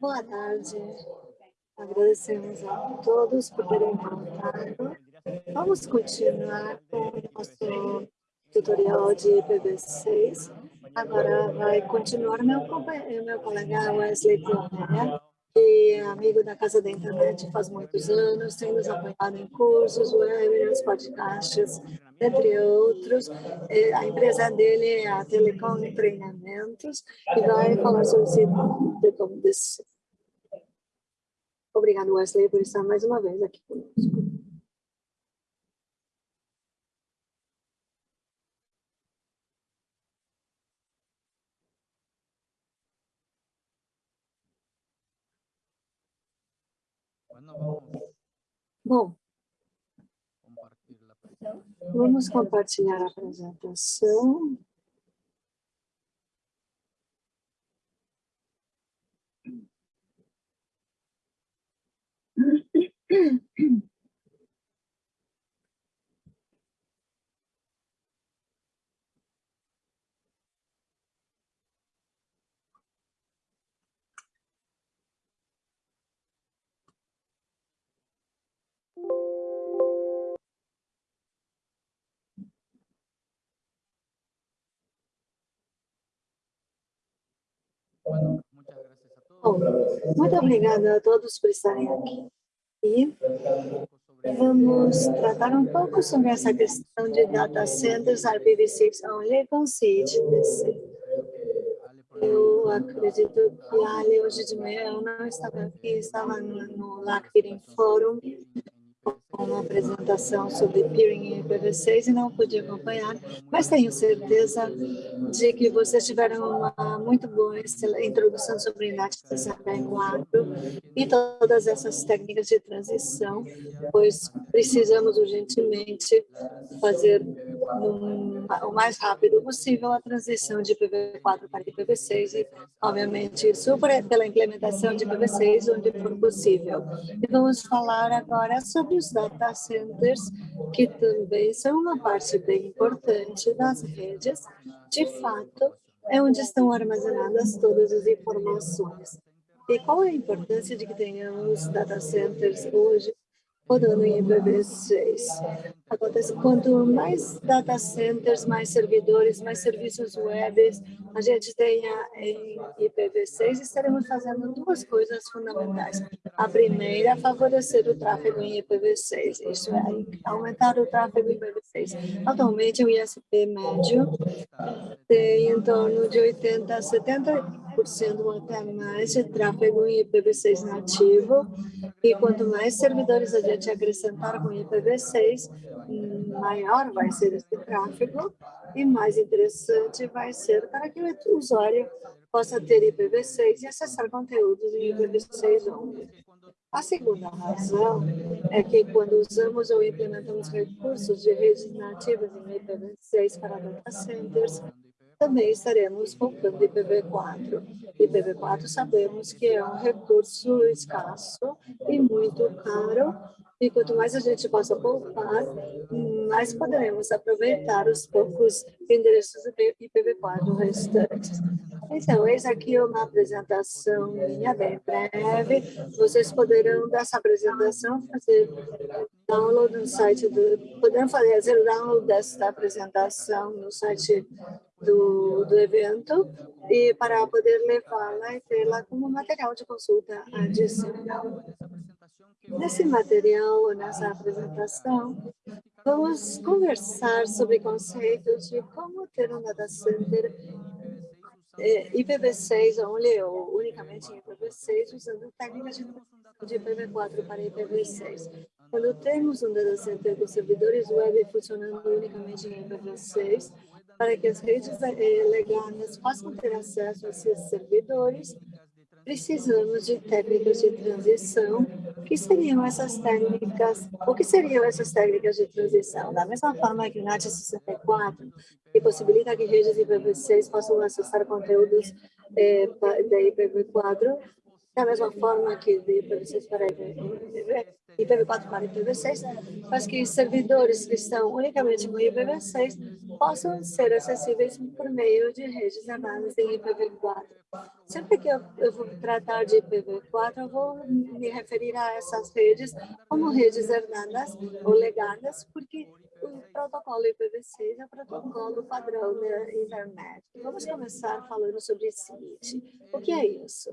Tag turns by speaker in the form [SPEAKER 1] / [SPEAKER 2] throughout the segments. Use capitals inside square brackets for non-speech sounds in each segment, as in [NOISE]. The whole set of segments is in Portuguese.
[SPEAKER 1] Boa tarde. Agradecemos a todos por terem voltado. Vamos continuar com o nosso tutorial de IPv6. Agora vai continuar meu, meu colega Wesley Plomera, que é amigo da Casa da Internet faz muitos anos, tem nos apoiado em cursos, webinars, podcasts, entre outros. É, a empresa dele é a Telecom Treinamentos e vai falar sobre esse Obrigado, Wesley, por estar mais uma vez aqui conosco. Bom, vamos compartilhar a apresentação. Muito obrigada a todos por estarem aqui. E vamos tratar um pouco sobre essa questão de data centers IPv6 only com CIT-DC. Eu acredito que a Ali hoje de manhã eu não estava aqui, estava no, no Forum, uma apresentação sobre peering em IPv6 e não pude acompanhar, mas tenho certeza de que vocês tiveram uma muito boa introdução sobre NAT 64 e todas essas técnicas de transição, pois precisamos urgentemente fazer um, o mais rápido possível a transição de IPv4 para IPv6 e, obviamente, super pela implementação de IPv6 onde for possível. E vamos falar agora sobre os data centers, que também são uma parte bem importante das redes. De fato, é onde estão armazenadas todas as informações. E qual é a importância de que tenhamos data centers hoje rodando em IPv6. Acontece quanto mais data centers, mais servidores, mais serviços web a gente tenha em IPv6, estaremos fazendo duas coisas fundamentais. A primeira favorecer o tráfego em IPv6, isso é, aumentar o tráfego em IPv6. Atualmente, o ISP médio tem em torno de 80 a 70 ou até mais de tráfego em IPv6 nativo, e quanto mais servidores a gente acrescentar com IPv6, maior vai ser esse tráfego e mais interessante vai ser para que o usuário possa ter IPv6 e acessar conteúdos em IPv6 onde. A segunda razão é que quando usamos ou implementamos recursos de redes nativas em IPv6 para data centers, também estaremos em IPv4. IPv4 sabemos que é um recurso escasso e muito caro, e quanto mais a gente possa poupar, mais poderemos aproveitar os poucos endereços IPv4 restantes. Então, eis aqui uma apresentação minha, bem breve. Vocês poderão, dessa apresentação, fazer download no site do... Poderão fazer download dessa apresentação no site do, do evento e para poder levá-la e tê-la como material de consulta adicional. Nesse material, nessa apresentação, vamos conversar sobre conceitos de como ter um data center é, IPv6 only ou unicamente em IPv6 usando técnicas de IPv4 para IPv6. Quando temos um data center com servidores web funcionando unicamente em IPv6, para que as redes legais possam ter acesso a esses servidores, precisamos de técnicas de transição. O que seriam essas técnicas? O que seriam essas técnicas de transição? Da mesma forma que o NAT 64, que possibilita que redes IPv6 possam acessar conteúdos eh, da IPv4, da mesma forma que de IPv6 para IPv4 para IPv6, faz que servidores que estão unicamente com IPv6 possam ser acessíveis por meio de redes armadas em IPv4. Sempre que eu, eu vou tratar de IPv4, eu vou me referir a essas redes como redes herdadas ou legadas, porque o protocolo IPv6 é o protocolo padrão da internet. Vamos começar falando sobre SIT. O que é isso?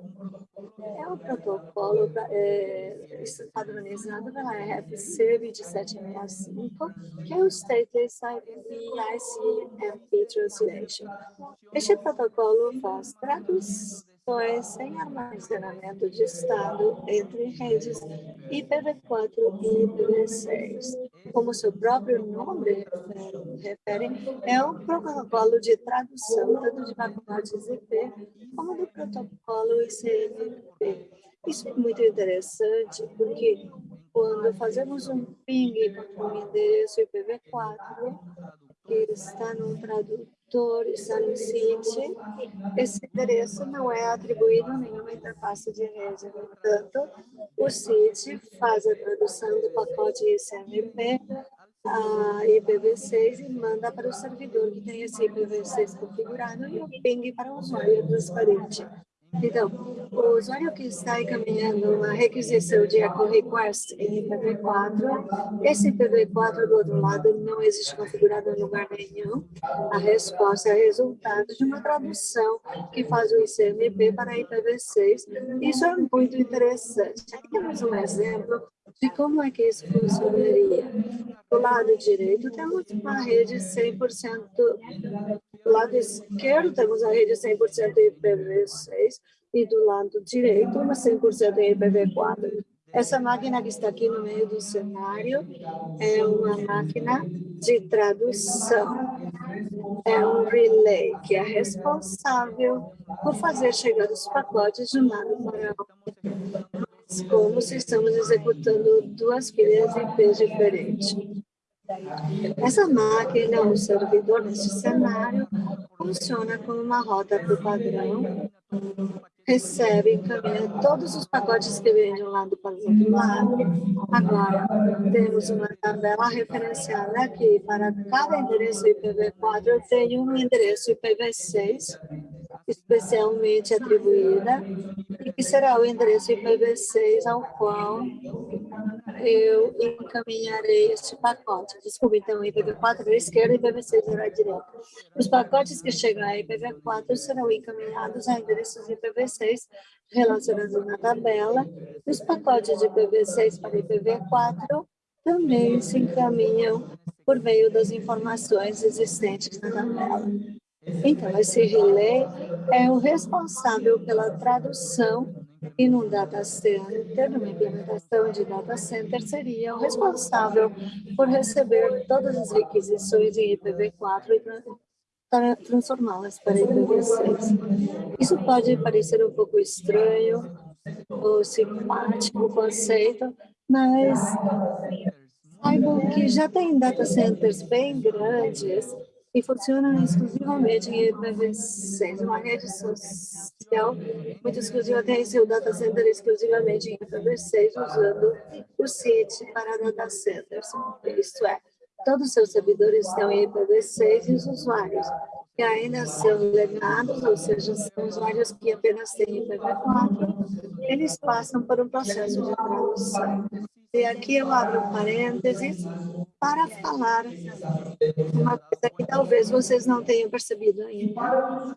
[SPEAKER 1] É um protocolo é, padronizado pela RFC 2765, que é o Stateless ICMP Translation. Este protocolo faz tradução sem armazenamento de estado entre redes IPv4 e IPv6. Como seu próprio nome refere, é um protocolo de tradução tanto de pacotes IP como do protocolo ICMP. Isso é muito interessante porque quando fazemos um ping para um endereço IPv4, que está no tradutor, está no site, esse endereço não é atribuído a nenhuma interface de rede. Portanto, o site faz a tradução do pacote ICMP a IPv6 e manda para o servidor que tem esse IPv6 configurado e o ping para o usuário transparente. Então, o usuário que está encaminhando uma requisição de echo request em IPv4, esse IPv4 do outro lado não existe configurado em lugar nenhum. A resposta é resultado de uma tradução que faz o ICMP para IPv6. Isso é muito interessante. Aqui temos um exemplo de como é que isso funcionaria. Do lado direito, temos uma rede 100% do lado esquerdo temos a rede 100% IPv6 e do lado direito uma 100% IPv4. Essa máquina que está aqui no meio do cenário é uma máquina de tradução. É um relay que é responsável por fazer chegar os pacotes de um lado para outro. Como se estamos executando duas pilhas IP diferentes. Essa máquina, o servidor neste cenário, funciona como uma rota por padrão, recebe e encaminha todos os pacotes que vêm de um lado para o outro lado. Agora, temos uma tabela referenciada aqui para cada endereço IPv4, eu tenho um endereço IPv6 especialmente atribuída e que será o endereço IPv6 ao qual eu encaminharei este pacote. Desculpe, então, IPv4 à esquerda e IPv6 à direita. Os pacotes que chegam a IPv4 serão encaminhados a endereços IPv6 relacionados na tabela. Os pacotes de IPv6 para IPv4 também se encaminham por meio das informações existentes na tabela. Então, esse relay é o responsável pela tradução e no data center, numa implementação de data center, seria o responsável por receber todas as requisições em IPv4 e transformá-las para IPv6. Isso pode parecer um pouco estranho ou simpático o conceito, mas saibam que já tem data centers bem grandes e funcionam exclusivamente em IPv6, uma rede social muito exclusiva, tem seu data center exclusivamente em IPv6, usando o CIT para data centers. Isto é, todos os seus servidores estão em IPv6 e os usuários que ainda são legados, ou seja, são usuários que apenas têm IPv4, eles passam por um processo de tradução. E aqui eu abro parênteses para falar uma coisa que talvez vocês não tenham percebido ainda.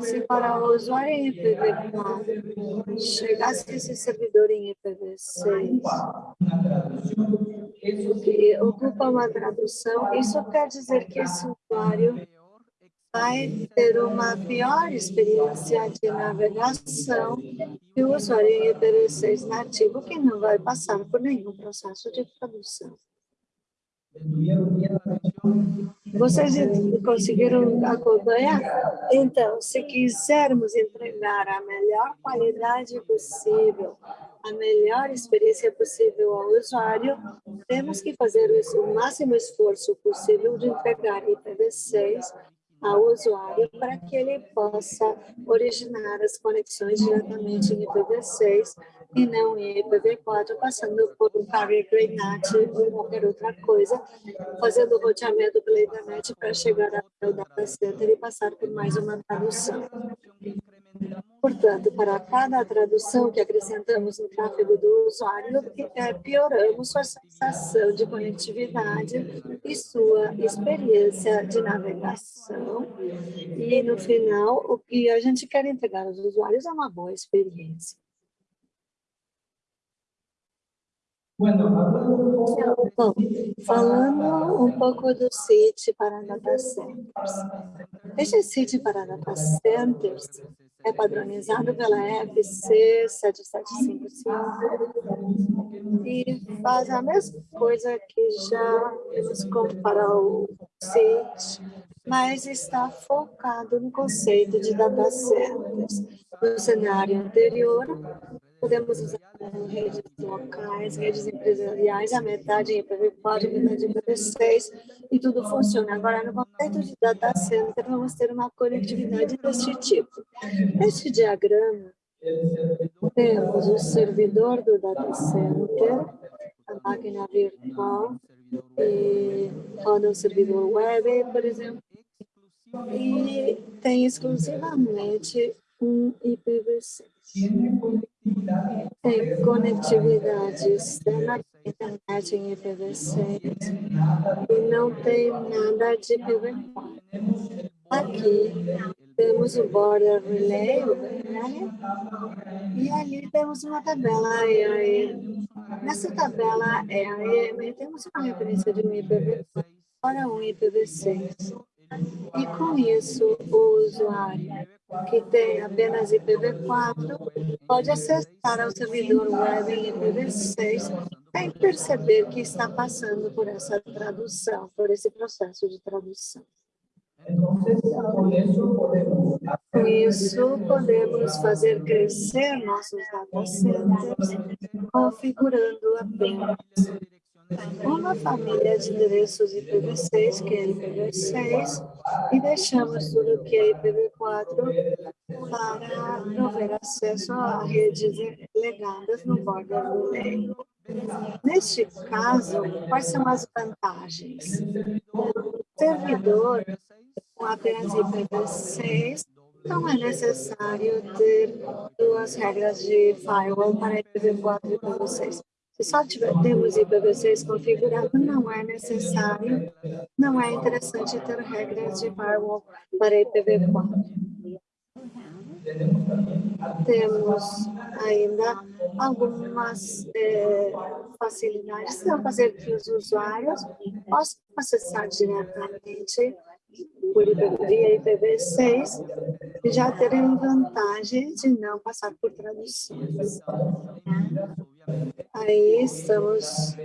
[SPEAKER 1] Se para o usuário em IPv4 chegasse esse servidor em IPv6, que ocupa uma tradução, isso quer dizer que esse usuário vai ter uma pior experiência de navegação que o usuário em IPv6 nativo, que não vai passar por nenhum processo de tradução. Vocês conseguiram acompanhar? Então, se quisermos entregar a melhor qualidade possível, a melhor experiência possível ao usuário, temos que fazer o máximo esforço possível de entregar IPv6 ao usuário para que ele possa originar as conexões diretamente em IPv6 e não em IPv4, passando por um carrier grade NAT ou qualquer outra coisa, fazendo o roteamento pela internet para chegar até o data center e passar por mais uma tradução. Portanto, para cada tradução que acrescentamos no tráfego do usuário, é, pioramos sua sensação de conectividade e sua experiência de navegação. E, no final, o que a gente quer entregar aos usuários é uma boa experiência. Bom, falando um pouco do CIT para data centers. Este CIT para data centers é padronizado pela FC 7755 e faz a mesma coisa que já temos para o CIT, mas está focado no conceito de data centers. No cenário anterior, podemos usar redes locais, redes empresariais, a metade em IPv4, a metade em IPv6, e tudo funciona. Agora, no conceito de data center, vamos ter uma conectividade deste tipo. Neste diagrama, temos o servidor do data center, a máquina virtual, e roda o servidor web, por exemplo, e tem exclusivamente um IPv6. Tem conectividade externa internet em IPv6 e não tem nada de IPv4. Aqui temos o Border Relay, BRL, e ali temos uma tabela EAE. Nessa tabela EAE temos uma referência de um IPv4 para um IPv6. E com isso, o usuário que tem apenas IPv4 pode acessar ao servidor web em IPv6 sem perceber que está passando por essa tradução, por esse processo de tradução. Com isso, podemos fazer crescer nossos data centers, configurando apenas uma família de endereços IPv6, que é IPv6, e deixamos tudo que é IPv4 para prover acesso a redes legadas no border do lei. Neste caso, quais são as vantagens? O servidor com apenas IPv6 não é necessário ter duas regras de firewall para IPv4 e IPv6. Se só tiver, temos IPv6 configurado, não é necessário, não é interessante ter regras de firewall para IPv4. Temos ainda algumas é, facilidades vão fazer que os usuários possam acessar diretamente por via IPv6 e já terem vantagem de não passar por traduções. Aí estamos,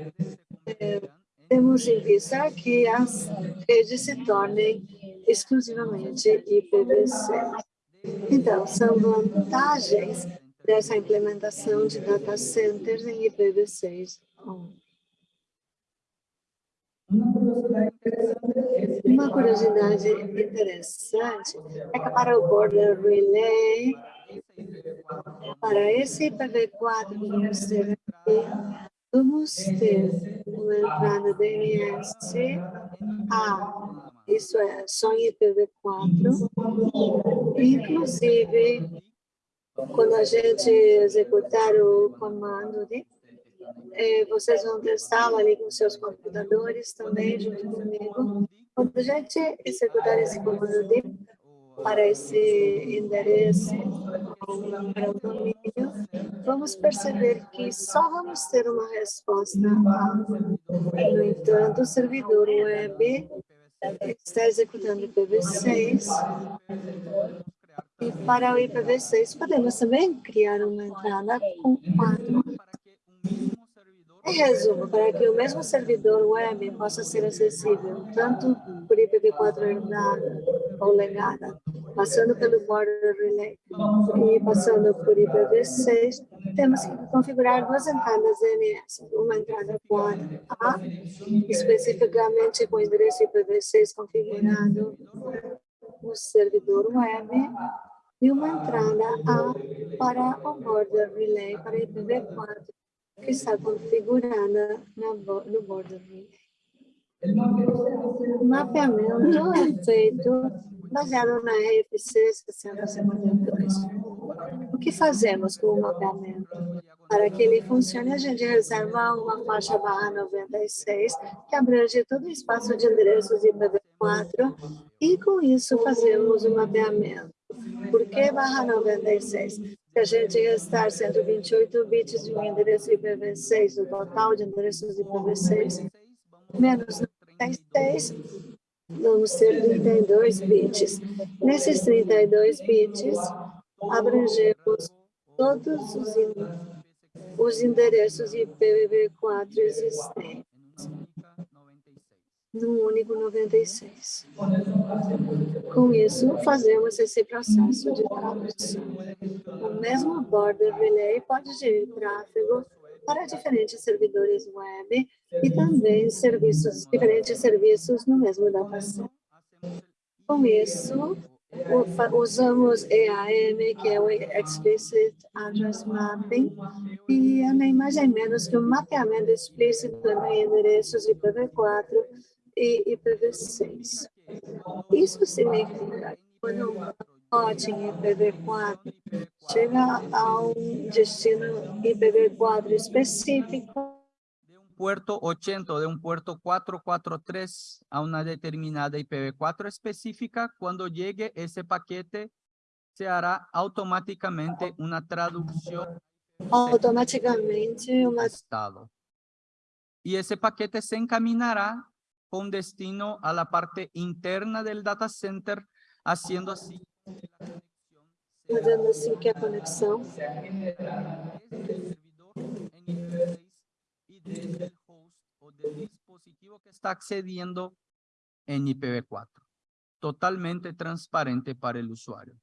[SPEAKER 1] é, temos em vista que as redes se tornem exclusivamente IPv6. Então, são vantagens dessa implementação de data centers em IPv6. Uma curiosidade interessante é que para o Border Relay, para esse IPv4 que vamos ter aqui, vamos ter uma entrada DNS A, isso é, só em IPv4, inclusive quando a gente executar o comando de é, vocês vão testá-lo ali com seus computadores também, junto comigo. Quando a gente executar esse comando de para esse endereço para o domínio, vamos perceber que só vamos ter uma resposta. No entanto, o servidor web está executando IPv6 e para o IPv6 podemos também criar uma entrada com quatro em resumo, para que o mesmo servidor web possa ser acessível tanto por IPv4 herdada ou legada, passando pelo Border Relay e passando por IPv6, temos que configurar duas entradas DNS, uma entrada quad A, especificamente com o endereço IPv6 configurado no servidor web, e uma entrada A para o Border Relay para IPv4 que está configurada no border O mapeamento [LAUGHS] é feito baseado na RFC 6052. que fazemos com o mapeamento? Para que ele funcione, a gente reserva uma faixa barra 96, que abrange todo o espaço de endereços IPv4, e com isso fazemos o mapeamento. Por que barra 96? Se a gente restar 128 bits de um endereço IPv6, o total de endereços IPv6, menos 96, vamos ter 32 bits. Nesses 32 bits, abrangemos todos os, os endereços IPv4 existentes no único 96. Com isso, fazemos esse processo de tradução. O mesmo border relay pode gerir tráfego para diferentes servidores web e também serviços, diferentes serviços no mesmo dataset. Com isso, usamos EAM, que é o Explicit Address Mapping, e é mais nem menos que um mapeamento explícito em endereços IPv4 e IPv6. Isso significa que quando um pacote em IPv4 chega a um destino IPv4 específico,
[SPEAKER 2] puerto 80 de un puerto 443 a una determinada IPv4 específica, cuando llegue ese paquete, se hará automáticamente una traducción
[SPEAKER 1] automáticamente uma...
[SPEAKER 2] estado. Y ese paquete se encaminará con destino a la parte interna del data center, haciendo así
[SPEAKER 1] fazendo assim que a conexão
[SPEAKER 2] del host o del dispositivo que está accediendo en IPv4. Totalmente transparente para el usuario.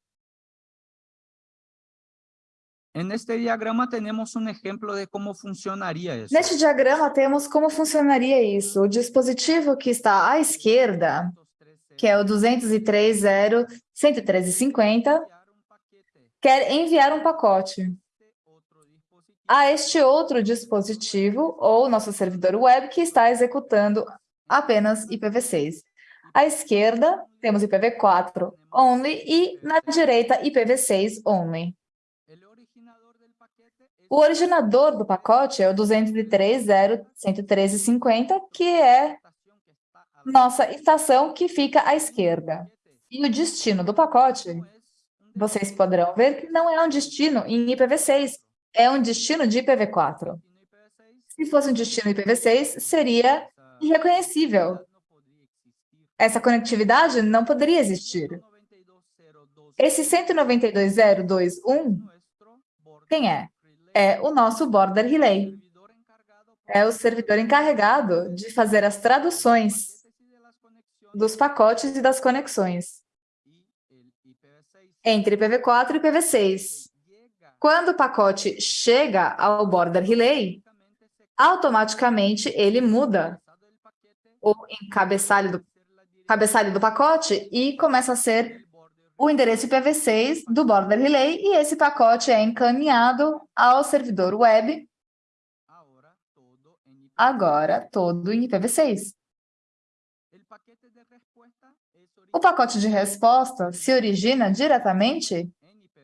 [SPEAKER 2] En este diagrama temos um exemplo de como funcionaria isso.
[SPEAKER 3] Neste diagrama temos como funcionaria isso. O dispositivo que está à esquerda, que é o 203.0.113.50, quer enviar um pacote a este outro dispositivo ou nosso servidor web que está executando apenas IPv6. À esquerda, temos IPv4 only e na direita IPv6 only. O originador do pacote é o 203.0.113.50, que é nossa estação que fica à esquerda. E o destino do pacote, vocês poderão ver que não é um destino em IPv6, é um destino de IPv4. Se fosse um destino IPv6, seria irreconhecível. Essa conectividade não poderia existir. Esse 192.0.2.1, quem é? É o nosso Border Relay. É o servidor encarregado de fazer as traduções dos pacotes e das conexões entre IPv4 e IPv6. Quando o pacote chega ao Border Relay, automaticamente ele muda o encabeçalho do, cabeçalho do pacote e começa a ser o endereço IPv6 do Border Relay e esse pacote é encaminhado ao servidor web, agora todo em IPv6. O pacote de resposta se origina diretamente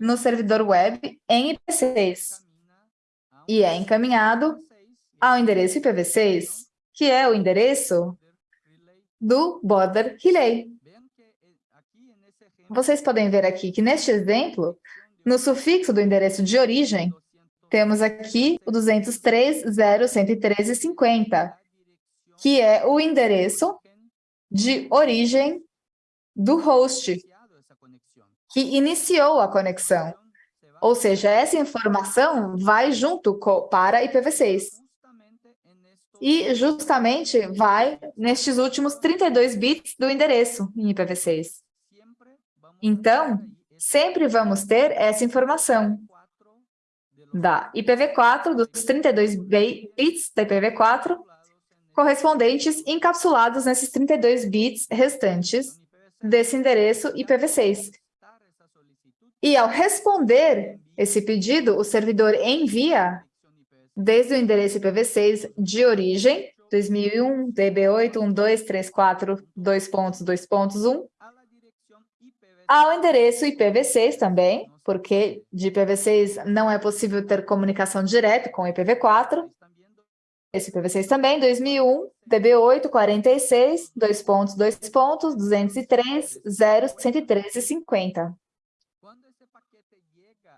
[SPEAKER 3] no servidor web em IPv6 e é encaminhado ao endereço IPv6, que é o endereço do Border Relay. Vocês podem ver aqui que, neste exemplo, no sufixo do endereço de origem, temos aqui o 203.0.113.50, que é o endereço de origem do host, que iniciou a conexão. Ou seja, essa informação vai junto para IPv6. E justamente vai nestes últimos 32 bits do endereço em IPv6. Então, sempre vamos ter essa informação da IPv4, dos 32 bits da IPv4, correspondentes encapsulados nesses 32 bits restantes desse endereço IPv6. E ao responder esse pedido, o servidor envia, desde o endereço IPv6 de origem, 2001, db8, 1234, ao endereço IPv6 também, porque de IPv6 não é possível ter comunicação direta com IPv4. Esse IPv6 também, 2001, DB8, 46, dois pontos, dois pontos, 203, 0, 113 e 50.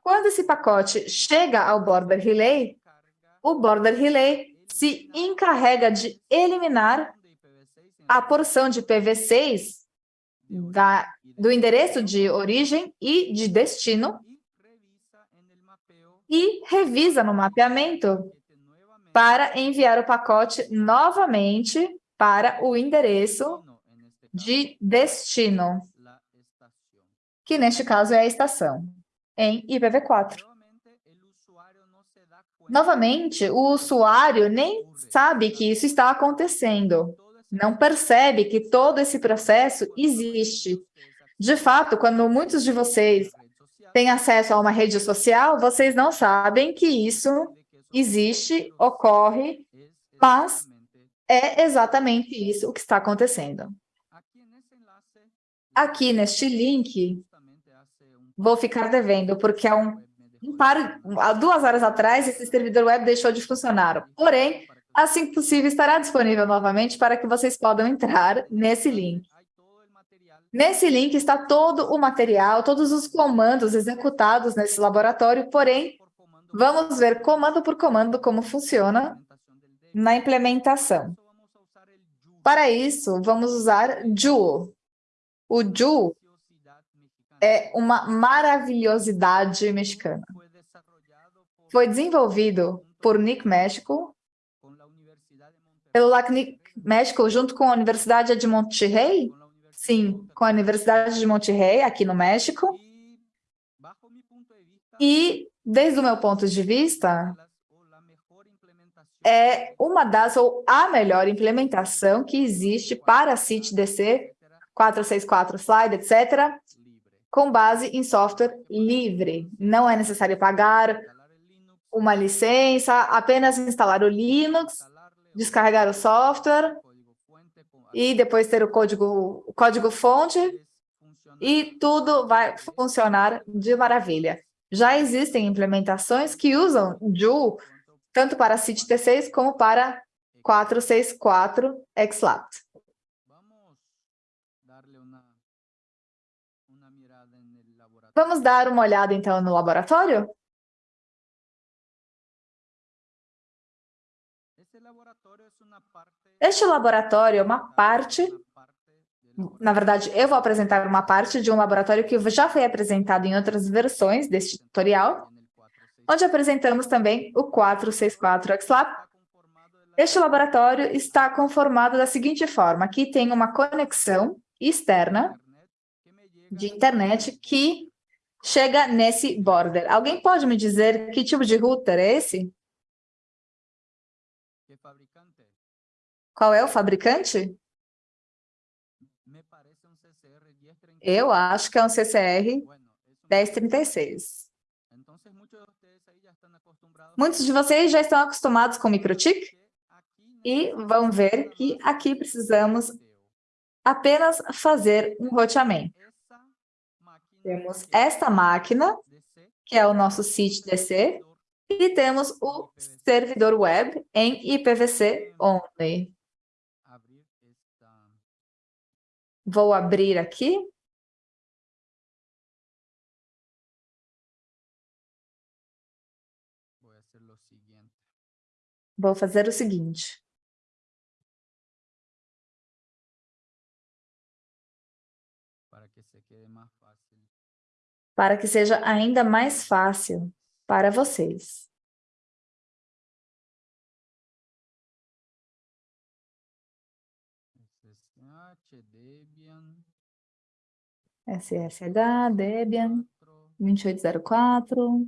[SPEAKER 3] Quando esse pacote chega ao border relay, o border relay se encarrega de eliminar a porção de IPv6 da, do endereço de origem e de destino e revisa no mapeamento para enviar o pacote novamente para o endereço de destino, que neste caso é a estação, em IPv4. Novamente, o usuário nem sabe que isso está acontecendo, não percebe que todo esse processo existe. De fato, quando muitos de vocês têm acesso a uma rede social, vocês não sabem que isso existe, ocorre, mas é exatamente isso o que está acontecendo. Aqui neste link, vou ficar devendo, porque há, um, um par, há duas horas atrás esse servidor web deixou de funcionar. Porém, assim que possível, estará disponível novamente para que vocês possam entrar nesse link. Nesse link está todo o material, todos os comandos executados nesse laboratório, porém, Vamos ver comando por comando como funciona na implementação. Para isso, vamos usar Joule. O Joule é uma maravilhosidade mexicana. Foi desenvolvido por Nick México, pelo LACNIC México, junto com a Universidade de Monterrey, sim, com a Universidade de Monterrey, aqui no México, e desde o meu ponto de vista, é uma das ou a melhor implementação que existe para a CIT-DC 464 Slide, etc., com base em software livre. Não é necessário pagar uma licença, apenas instalar o Linux, descarregar o software e depois ter o código, o código fonte e tudo vai funcionar de maravilha. Já existem implementações que usam Joule tanto para CIT-T6 como para 464 XLAT. Vamos dar uma olhada, então, no laboratório? Este laboratório é uma parte na verdade, eu vou apresentar uma parte de um laboratório que já foi apresentado em outras versões deste tutorial, onde apresentamos também o 464XLab. Este laboratório está conformado da seguinte forma, aqui tem uma conexão externa de internet que chega nesse border. Alguém pode me dizer que tipo de router é esse? Qual é o fabricante? Eu acho que é um CCR 1036. Muitos de vocês já estão acostumados com microchip e vão ver que aqui precisamos apenas fazer um roteamento. Temos esta máquina, que é o nosso site DC, e temos o servidor web em IPv6 only. Vou abrir aqui. Vou fazer o seguinte. Para que seja ainda mais fácil para vocês. SSH, Debian, 2804.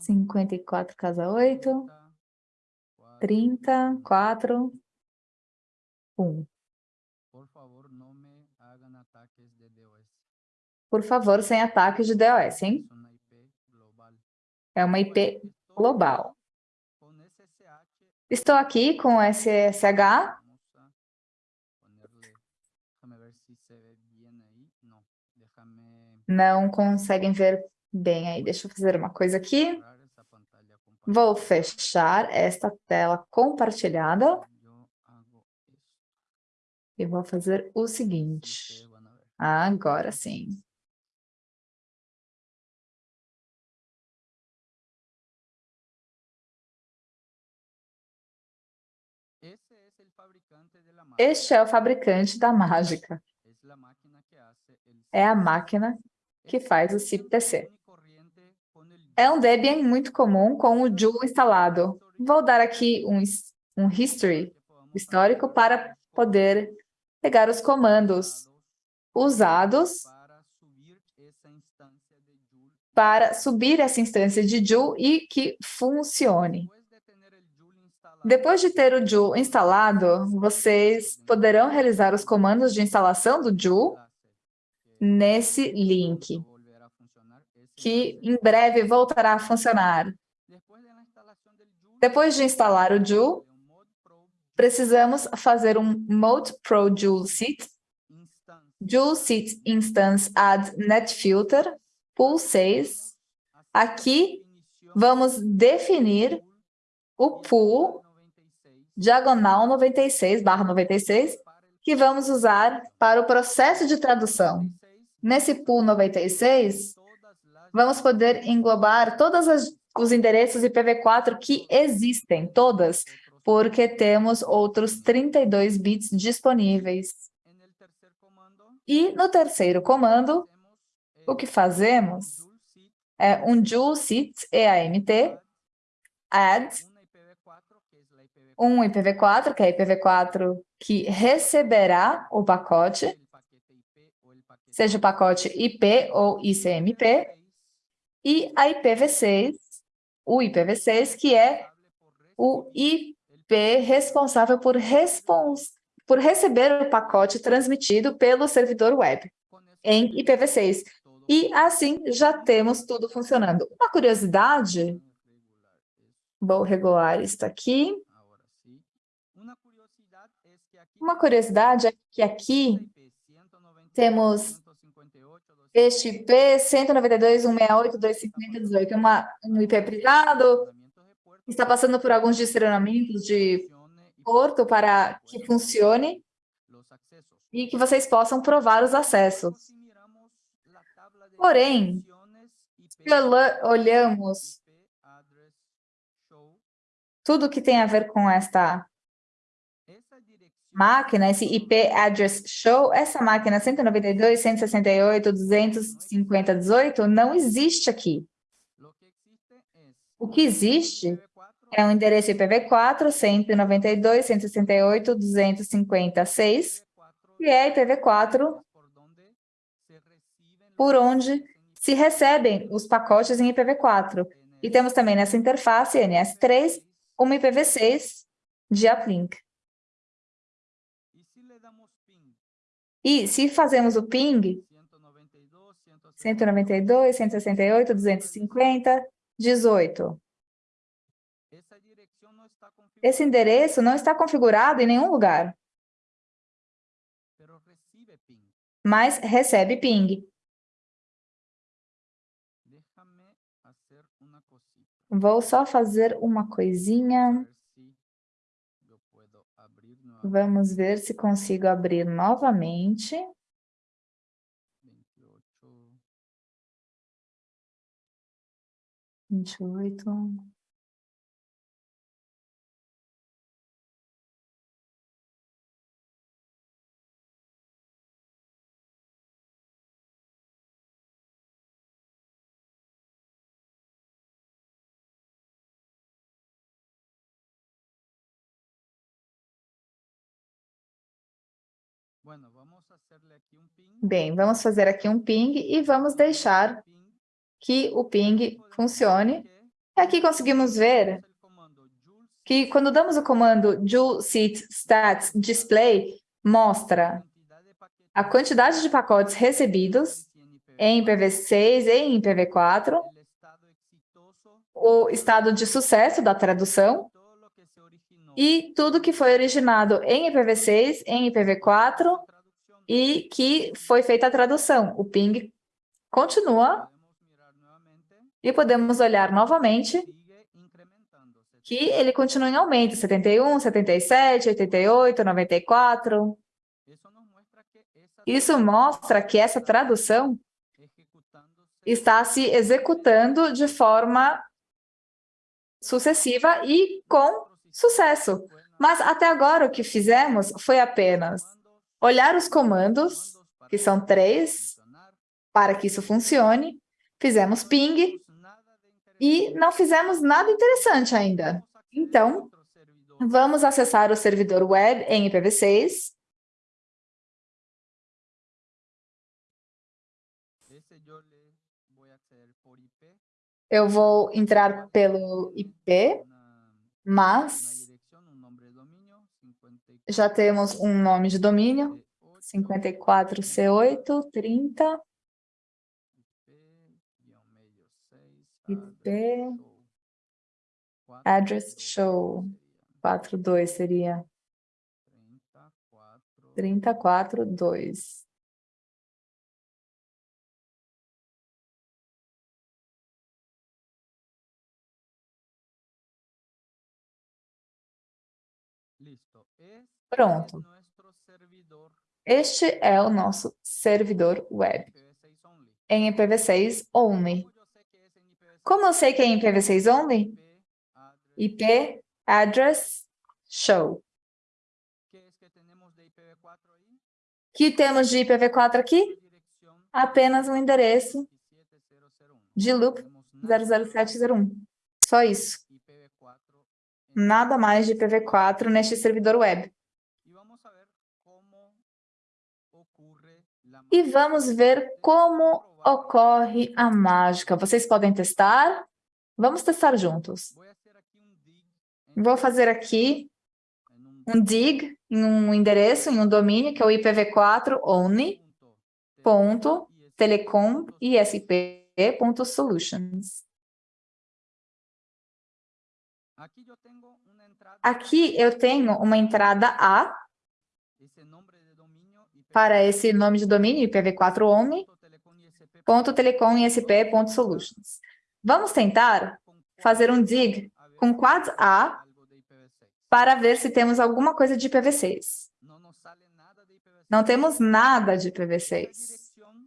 [SPEAKER 3] 54 casa 8, 30, 4, 1. Por favor, sem ataques de DOS, hein? É uma IP global. Estou aqui com SSH. Não conseguem ver bem aí. Deixa eu fazer uma coisa aqui. Vou fechar esta tela compartilhada e vou fazer o seguinte. Agora sim. Este é o fabricante da mágica. É a máquina que faz o CIP-TC. É um Debian muito comum com o Joule instalado. Vou dar aqui um, um history histórico para poder pegar os comandos usados para subir essa instância de Joule e que funcione. Depois de ter o Joule instalado, vocês poderão realizar os comandos de instalação do Joule nesse link, que em breve voltará a funcionar. Depois de instalar o Joule, precisamos fazer um mode pro Joule Seat, Joule Seat Instance Add NetFilter, pool 6. Aqui, vamos definir o pool diagonal 96, barra 96, que vamos usar para o processo de tradução. Nesse pool 96, vamos poder englobar todos os endereços IPv4 que existem, todas, porque temos outros 32 bits disponíveis. E no terceiro comando, o que fazemos é um Joule Seat EAMT, add um IPv4, que é IPv4 que receberá o pacote, seja o pacote IP ou ICMP, e a IPv6, o IPv6, que é o IP responsável por, respons por receber o pacote transmitido pelo servidor web em IPv6. E assim já temos tudo funcionando. Uma curiosidade, vou regular isso aqui. Uma curiosidade é que aqui temos este IP 192.168.250.18, é uma, um IP privado, está passando por alguns direcionamentos de porto para que funcione e que vocês possam provar os acessos. Porém, se olhamos tudo que tem a ver com esta máquina, esse IP address show, essa máquina 192, 168, 250, 18 não existe aqui. O que existe é um endereço IPv4 192, 168, 256, que é IPv4 por onde se recebem os pacotes em IPv4. E temos também nessa interface NS3 uma IPv6 de uplink. E se fazemos o ping, 192, 168, 250, 18. Esse endereço não está configurado em nenhum lugar, mas recebe ping. Vou só fazer uma coisinha. Vamos ver se consigo abrir novamente. Vinte e oito. Bem, vamos fazer aqui um ping e vamos deixar que o ping funcione. E aqui conseguimos ver que quando damos o comando joule seat stats display, mostra a quantidade de pacotes recebidos em IPv6 e em IPv4, o estado de sucesso da tradução, e tudo que foi originado em IPv6, em IPv4 e que foi feita a tradução. O ping continua e podemos olhar novamente que ele continua em aumento, 71, 77, 88, 94.
[SPEAKER 2] Eso nos muestra que esa
[SPEAKER 3] Isso mostra que essa tradução está se executando de forma sucessiva e com sucesso. Mas até agora o que fizemos foi apenas olhar os comandos, que são três, para que isso funcione, fizemos ping e não fizemos nada interessante ainda. Então, vamos acessar o servidor web em IPv6.
[SPEAKER 2] Ese yo le voy a hacer por IP,
[SPEAKER 3] Eu vou entrar pelo IP, mas
[SPEAKER 2] dirección, un nombre de dominio, 54
[SPEAKER 3] já temos um nome de domínio, 54C8, 30,
[SPEAKER 2] IP-medio 6,
[SPEAKER 3] IP,
[SPEAKER 2] address
[SPEAKER 3] show, 42 seria
[SPEAKER 2] 34
[SPEAKER 3] 342. Pronto. Este é o nosso servidor web,
[SPEAKER 2] IPv6 only.
[SPEAKER 3] em IPv6 only.
[SPEAKER 2] ¿Cómo yo sé que es en IPv6?
[SPEAKER 3] Como eu sei que é em IPv6 only?
[SPEAKER 2] IP, address,
[SPEAKER 3] show.
[SPEAKER 2] ¿Qué es que tenemos de IPv4 ahí?
[SPEAKER 3] que temos de IPv4 aqui?
[SPEAKER 2] Dirección
[SPEAKER 3] Apenas um endereço
[SPEAKER 2] 27001.
[SPEAKER 3] de loop
[SPEAKER 2] Tenemos nada
[SPEAKER 3] 00701. Só isso.
[SPEAKER 2] IPv4 en
[SPEAKER 3] Nada mais de IPv4 neste servidor web.
[SPEAKER 2] Y vamos a ver cómo ocurre la
[SPEAKER 3] E vamos ver como ocorre a mágica. Vocês podem testar? Vamos testar juntos. Vou fazer aqui um dig em um endereço, em um domínio, que é o IPv4 only,
[SPEAKER 2] punto
[SPEAKER 3] ponto, telecom, ISP, ponto, solutions.
[SPEAKER 2] Aquí yo tengo una entrada,
[SPEAKER 3] Aqui eu tenho uma entrada A para esse nome de domínio, IPv4 only,
[SPEAKER 2] telecom ISP
[SPEAKER 3] ponto, telecom, ISP, ponto, solutions. Vamos tentar fazer um dig com quad A
[SPEAKER 2] algo de IPv6.
[SPEAKER 3] para ver se temos alguma coisa de IPv6.
[SPEAKER 2] No nos sale nada de IPv6.
[SPEAKER 3] Não temos nada de
[SPEAKER 2] Esa
[SPEAKER 3] IPv6.
[SPEAKER 2] dirección,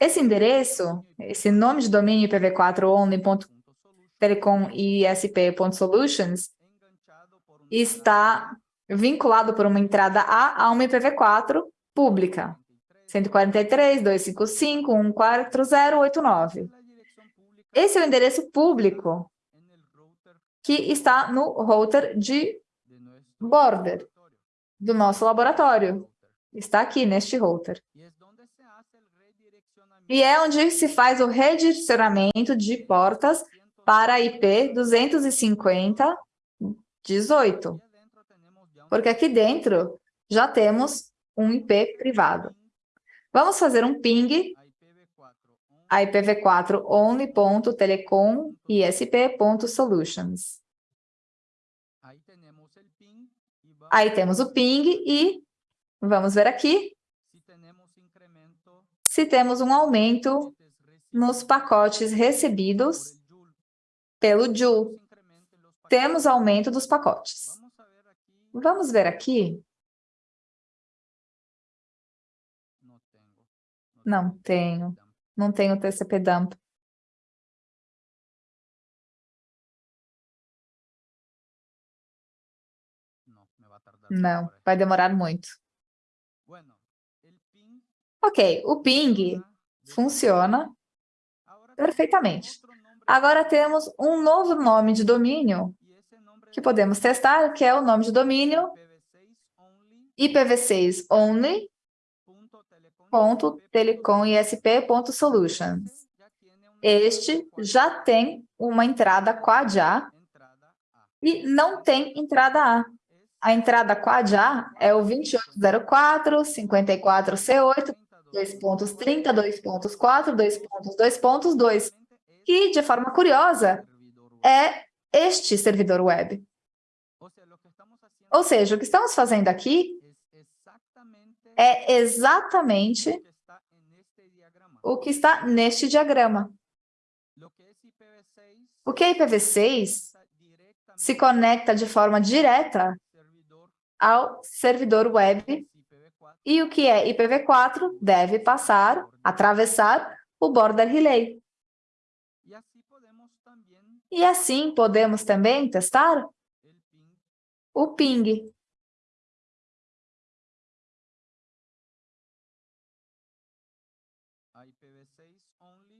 [SPEAKER 3] Esse endereço, esse nome de domínio IPv4 only, ponto,
[SPEAKER 2] punto solution,
[SPEAKER 3] telecom, ISP, ponto, solutions,
[SPEAKER 2] enganchado por un
[SPEAKER 3] está vinculado por uma entrada A a uma IPv4 pública. 143, 255, 14089.
[SPEAKER 2] la dirección pública
[SPEAKER 3] Esse é o endereço público que está no router de border do nosso laboratório. Está aqui neste router. E é onde se faz o redirecionamento de portas para IP 250 18.
[SPEAKER 2] Y adentro tenemos ya un
[SPEAKER 3] Porque aqui dentro já temos um IP privado. Vamos fazer um ping
[SPEAKER 2] a IPv4
[SPEAKER 3] a IPv4 only.telecom isp.solutions.
[SPEAKER 2] Ahí tenemos el ping y va
[SPEAKER 3] Aí temos o ping e vamos ver aqui se temos um aumento nos pacotes recebidos pelo Joule. Temos aumento dos pacotes.
[SPEAKER 2] Vamos ver
[SPEAKER 3] aqui. Não tenho. Não tenho TCP dump. Não, vai demorar muito. Ok, o ping
[SPEAKER 2] funciona
[SPEAKER 3] perfeitamente. Agora temos um novo nome de domínio que podemos testar, que é o nome de domínio
[SPEAKER 2] IPv6 only
[SPEAKER 3] IPv6 only.telecom.isp.solutions.
[SPEAKER 2] ya tiene una
[SPEAKER 3] Este já tem uma entrada quad A. e não tem entrada A. A entrada quad A é o 2804, 54C8, 2.30, 2.4, 2.2.2, que, de forma curiosa, é este servidor web. Ou seja, o que estamos fazendo aqui é exatamente o que está neste diagrama.
[SPEAKER 2] Lo que es IPv6
[SPEAKER 3] O que é IPv6
[SPEAKER 2] está directamente
[SPEAKER 3] se conecta de forma direta ao servidor web
[SPEAKER 2] IPv4
[SPEAKER 3] e o que é IPv4 deve passar, atravessar o border relay. E assim podemos também testar o ping.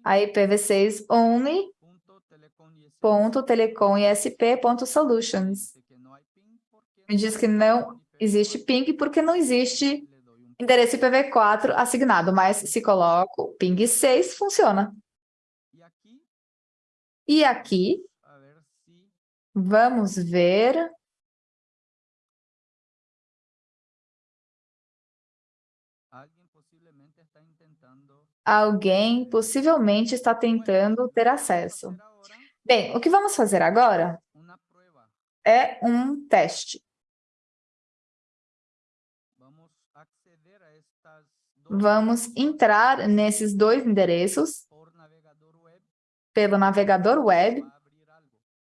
[SPEAKER 2] a IPv6only.telecom.isp.solutions.
[SPEAKER 3] Me diz que não existe ping porque não existe endereço IPv4 assignado, mas se coloco ping 6, funciona. E aqui, vamos ver alguém possivelmente está tentando ter acesso. Bem, o que vamos fazer agora é um teste.
[SPEAKER 2] vamos
[SPEAKER 3] entrar nesses dois endereços pelo navegador web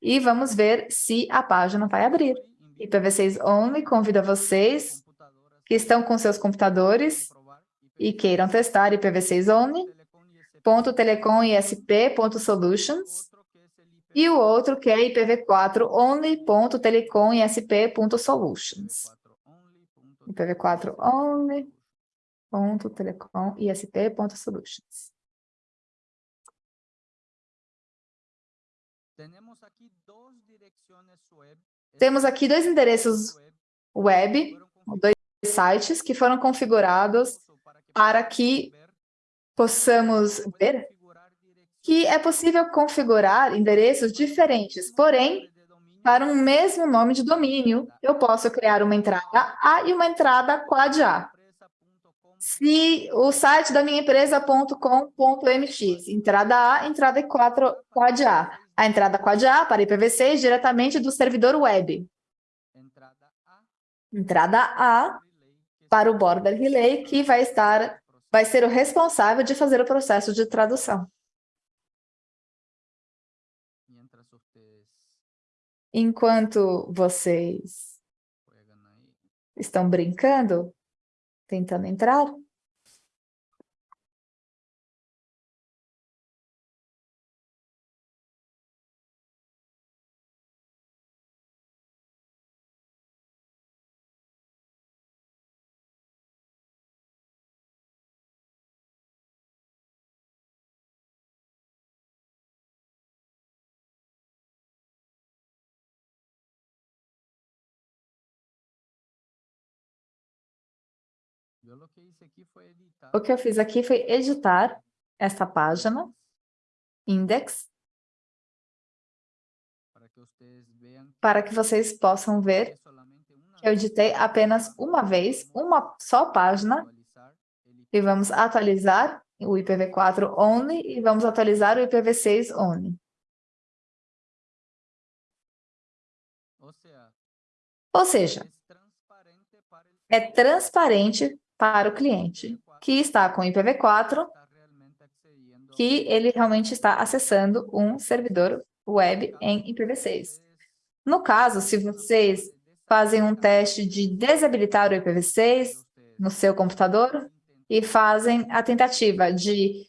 [SPEAKER 3] e vamos ver se a página vai abrir.
[SPEAKER 2] Invito
[SPEAKER 3] IPv6 Only convida vocês que estão com seus computadores e queiram testar IPv6 Only, ponto telecom ISP ponto solutions e o outro que é IPv4 Only ponto telecom ISP ponto solutions.
[SPEAKER 2] 4 only punto
[SPEAKER 3] IPv4 Only ponto telecom ISP ponto solutions. Temos aqui dois endereços
[SPEAKER 2] web
[SPEAKER 3] dois sites que foram configurados para que possamos ver que é possível configurar endereços diferentes, porém, para um mesmo nome de domínio, eu posso criar uma entrada A e uma entrada quad A. Se o site da minha empresa.com.mx, entrada A, entrada 4 quad A. A entrada quad A para IPv6 diretamente do servidor web.
[SPEAKER 2] entrada A
[SPEAKER 3] Entrada A
[SPEAKER 2] relay que
[SPEAKER 3] para o border relay, que vai estar, vai ser o responsável de fazer o processo de tradução. Enquanto vocês estão brincando, tentando entrar, o que eu fiz aqui foi editar essa página, index,
[SPEAKER 2] para que
[SPEAKER 3] vocês possam ver
[SPEAKER 2] que una
[SPEAKER 3] que eu editei apenas uma vez, uma só página, e vamos atualizar o IPv4 only e vamos atualizar o IPv6 only. Ou seja, é transparente para o cliente que está com IPv4
[SPEAKER 2] está realmente accediendo
[SPEAKER 3] que ele realmente está acessando um servidor web em IPv6. No caso, se vocês fazem um teste de desabilitar o IPv6 no seu computador e fazem a tentativa de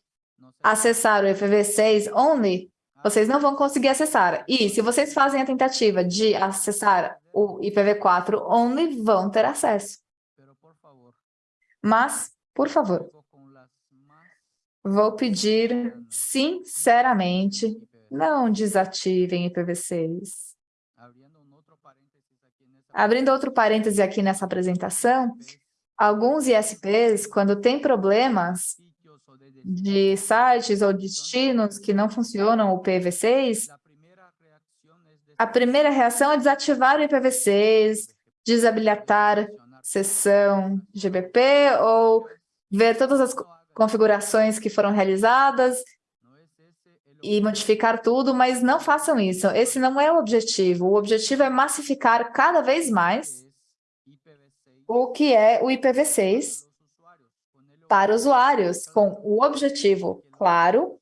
[SPEAKER 3] acessar o IPv6 only, vocês não vão conseguir acessar. E se vocês fazem a tentativa de acessar o IPv4 only, vão ter acesso. Mas, por favor, vou pedir sinceramente,
[SPEAKER 2] IPv6,
[SPEAKER 3] não desativem IPv6.
[SPEAKER 2] abriendo un otro paréntesis aquí en esa
[SPEAKER 3] Abrindo outro parêntese aqui nessa apresentação, alguns ISPs, quando tem problemas
[SPEAKER 2] de
[SPEAKER 3] sites ou destinos que não funcionam o IPv6,
[SPEAKER 2] la primera reacción es
[SPEAKER 3] a primeira reação é desativar o IPv6, desabilitar sessão GBP ou ver todas as co- configurações que foram realizadas e modificar tudo, mas não façam isso. Esse não é o objetivo. O objetivo é massificar cada vez mais
[SPEAKER 2] es IPv6
[SPEAKER 3] o que é o IPv6
[SPEAKER 2] para los usuarios, ponerlo
[SPEAKER 3] para usuários, com o objetivo claro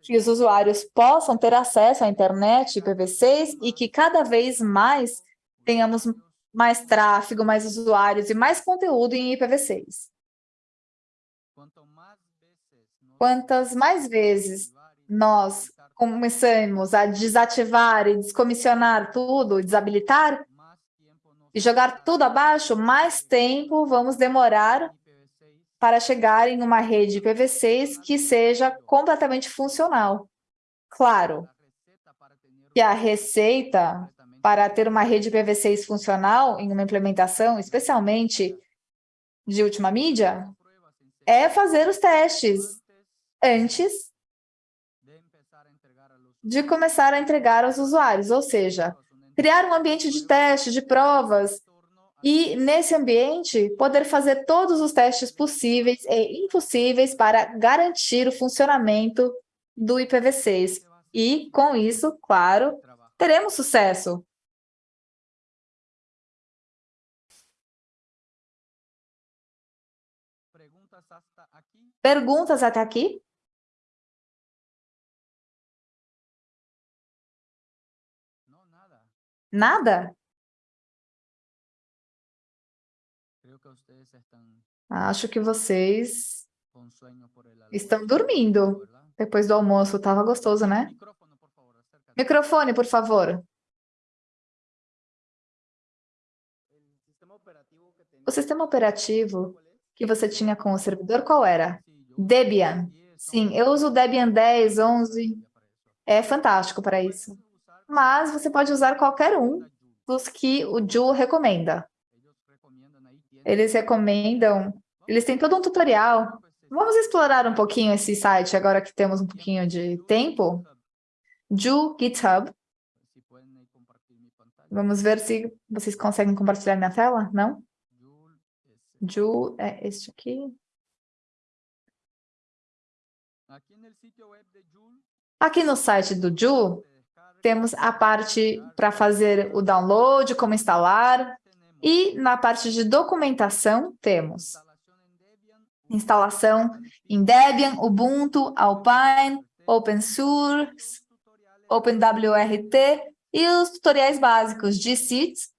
[SPEAKER 3] que os usuários possam ter acesso à internet IPv6 e que cada vez mais tenhamos mais tráfego, mais usuários e mais conteúdo em IPv6. Quantas mais vezes nós começamos a desativar e descomissionar tudo, desabilitar, e jogar tudo abaixo, mais tempo vamos demorar para chegar em uma rede IPv6 que seja completamente funcional. Claro que a receita para ter uma rede IPv6 funcional em uma implementação, especialmente de última mídia, é fazer os testes antes de começar a entregar aos usuários, ou seja, criar um ambiente de teste, de provas, e, nesse ambiente, poder fazer todos os testes possíveis e impossíveis para garantir o funcionamento do IPv6. E, com isso, claro, teremos sucesso. Perguntas até aqui? Nada? Acho que vocês estão dormindo depois do almoço. Estava gostoso, né? Microfone, por favor. O sistema operativo que você tinha com o servidor, qual era? Debian. Sim, eu uso Debian 10, 11. É fantástico para isso. Mas você pode usar qualquer um dos que o Ju recomenda. Eles recomendam, eles têm todo um tutorial. Vamos explorar um pouquinho esse site agora que temos um pouquinho de tempo. Ju GitHub. Vamos ver se vocês conseguem compartilhar minha tela, não? Ju é este aqui. Aqui no site do Ju, temos a parte para fazer o download, como instalar, e na parte de documentação, temos instalação em Debian, Ubuntu, Alpine, OpenSource, OpenWRT e os tutoriais básicos de CITES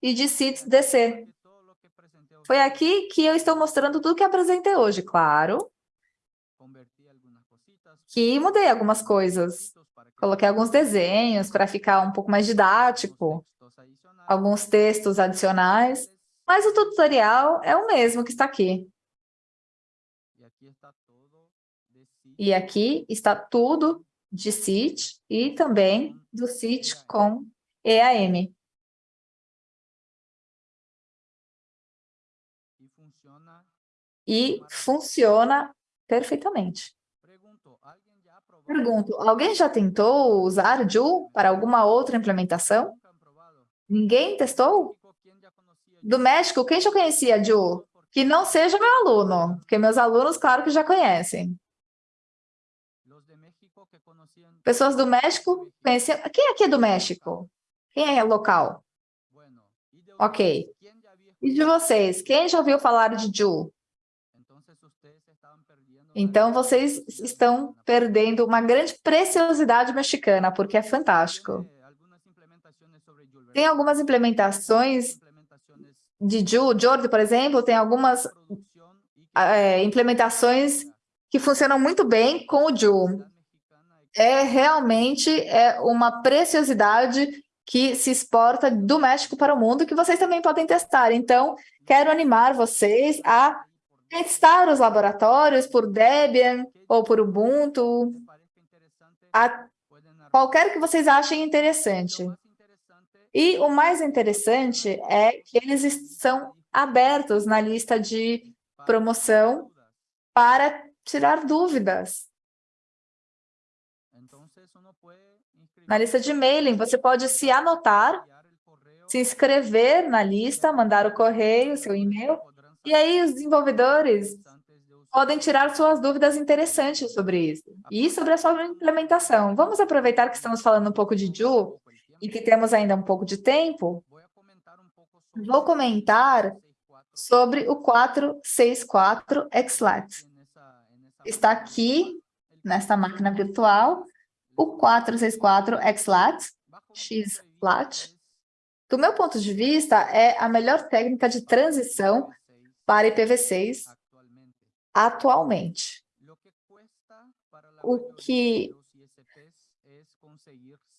[SPEAKER 3] e de CITES DC. Foi aqui que eu estou mostrando tudo que apresentei hoje, claro. Que mudei algumas coisas. Coloquei alguns desenhos para ficar um pouco mais didático alguns textos adicionais, mas o tutorial é o mesmo que está aqui. E aqui está tudo de CIT e também do CIT com EAM. E funciona perfeitamente. Pergunto, alguém já tentou usar Joule para alguma outra implementação? Ninguém testou? Do México, quem já conhecia Ju? Que não seja meu aluno, porque meus alunos, claro que já conhecem. Pessoas do México conheciam... Quem aqui é do México? Quem é local? Ok. E de vocês, quem já ouviu falar de Ju? Então, vocês estão perdendo uma grande preciosidade mexicana, porque é fantástico. Tem algumas implementações de Jordi, por exemplo, tem algumas é, implementações que funcionam muito bem com o Ju. É realmente é uma preciosidade que se exporta do México para o mundo, que vocês também podem testar. Então, quero animar vocês a testar os laboratórios por Debian ou por Ubuntu, qualquer que vocês achem interessante. E o mais interessante é que eles estão abertos na lista de promoção para tirar dúvidas. Na lista de mailing, você pode se anotar, se inscrever na lista, mandar o correio, seu e-mail, e aí os desenvolvedores podem tirar suas dúvidas interessantes sobre isso. E sobre a sua implementação. Vamos aproveitar que estamos falando um pouco de Ju e que temos ainda um pouco de tempo, vou comentar sobre o 464 XLAT. Está aqui, nesta máquina virtual, o 464 XLAT, XLAT. Do meu ponto de vista, é a melhor técnica de transição para IPv6 atualmente. O que,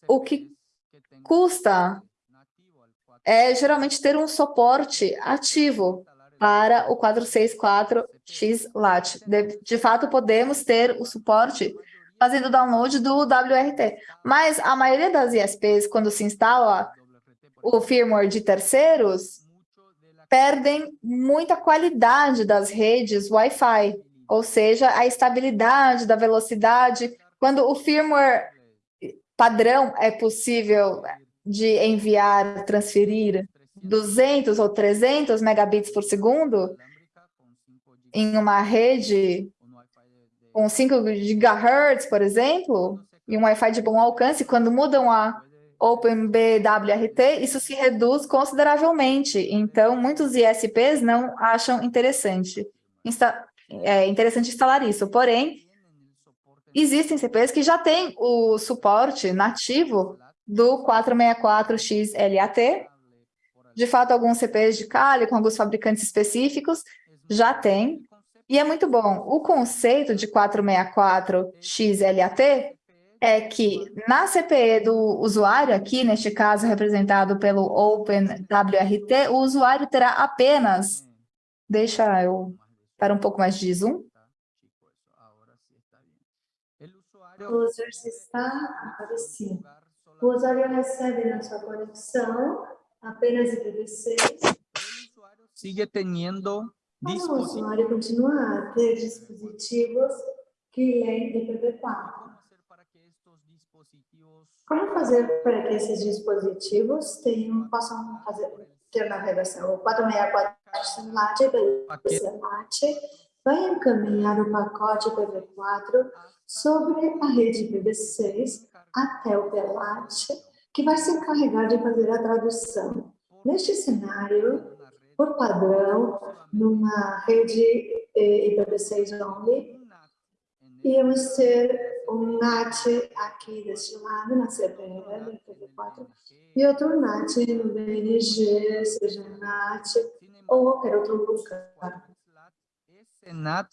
[SPEAKER 3] o que custa é geralmente ter um suporte ativo para o 464X-LAT. De, de fato, podemos ter o suporte fazendo download do WRT. Mas a maioria das ISPs, quando se instala o firmware de terceiros, perdem muita qualidade das redes Wi-Fi, ou seja, a estabilidade da velocidade. Quando o firmware padrão é possível de enviar, transferir 200 ou 300 megabits por segundo em uma rede com 5 GHz, por exemplo, e um Wi-Fi de bom alcance, quando mudam a OpenBWRT, isso se reduz consideravelmente. Então, muitos ISPs não acham interessante, insta é, interessante instalar isso. Porém, existem CPs que já têm o suporte nativo do 464XLAT. De fato, alguns CPs de Kali, com alguns fabricantes específicos, já tem. E é muito bom. O conceito de 464XLAT é que na CPE do usuário, aqui neste caso representado pelo OpenWRT, o usuário terá apenas, deixa eu para um pouco mais de zoom.
[SPEAKER 1] O usuário está aparecendo. O usuário recebe na sua conexão apenas IPv6.
[SPEAKER 2] Sigue tendo
[SPEAKER 1] Mas o usuário continua a ter dispositivos que leem IPv4. Como fazer para que esses dispositivos tenham, possam fazer, ter navegação? O 464 CELAT vai encaminhar o pacote IPv4 sobre a rede IPv6 até o PELAT, que vai se encarregar de fazer a tradução. Neste cenário, por padrão, numa rede eh, IPv6 only, íamos ter um NAT aqui deste lado, na IPv4, e outro NAT no BNG, seja NAT ou qualquer outro lugar.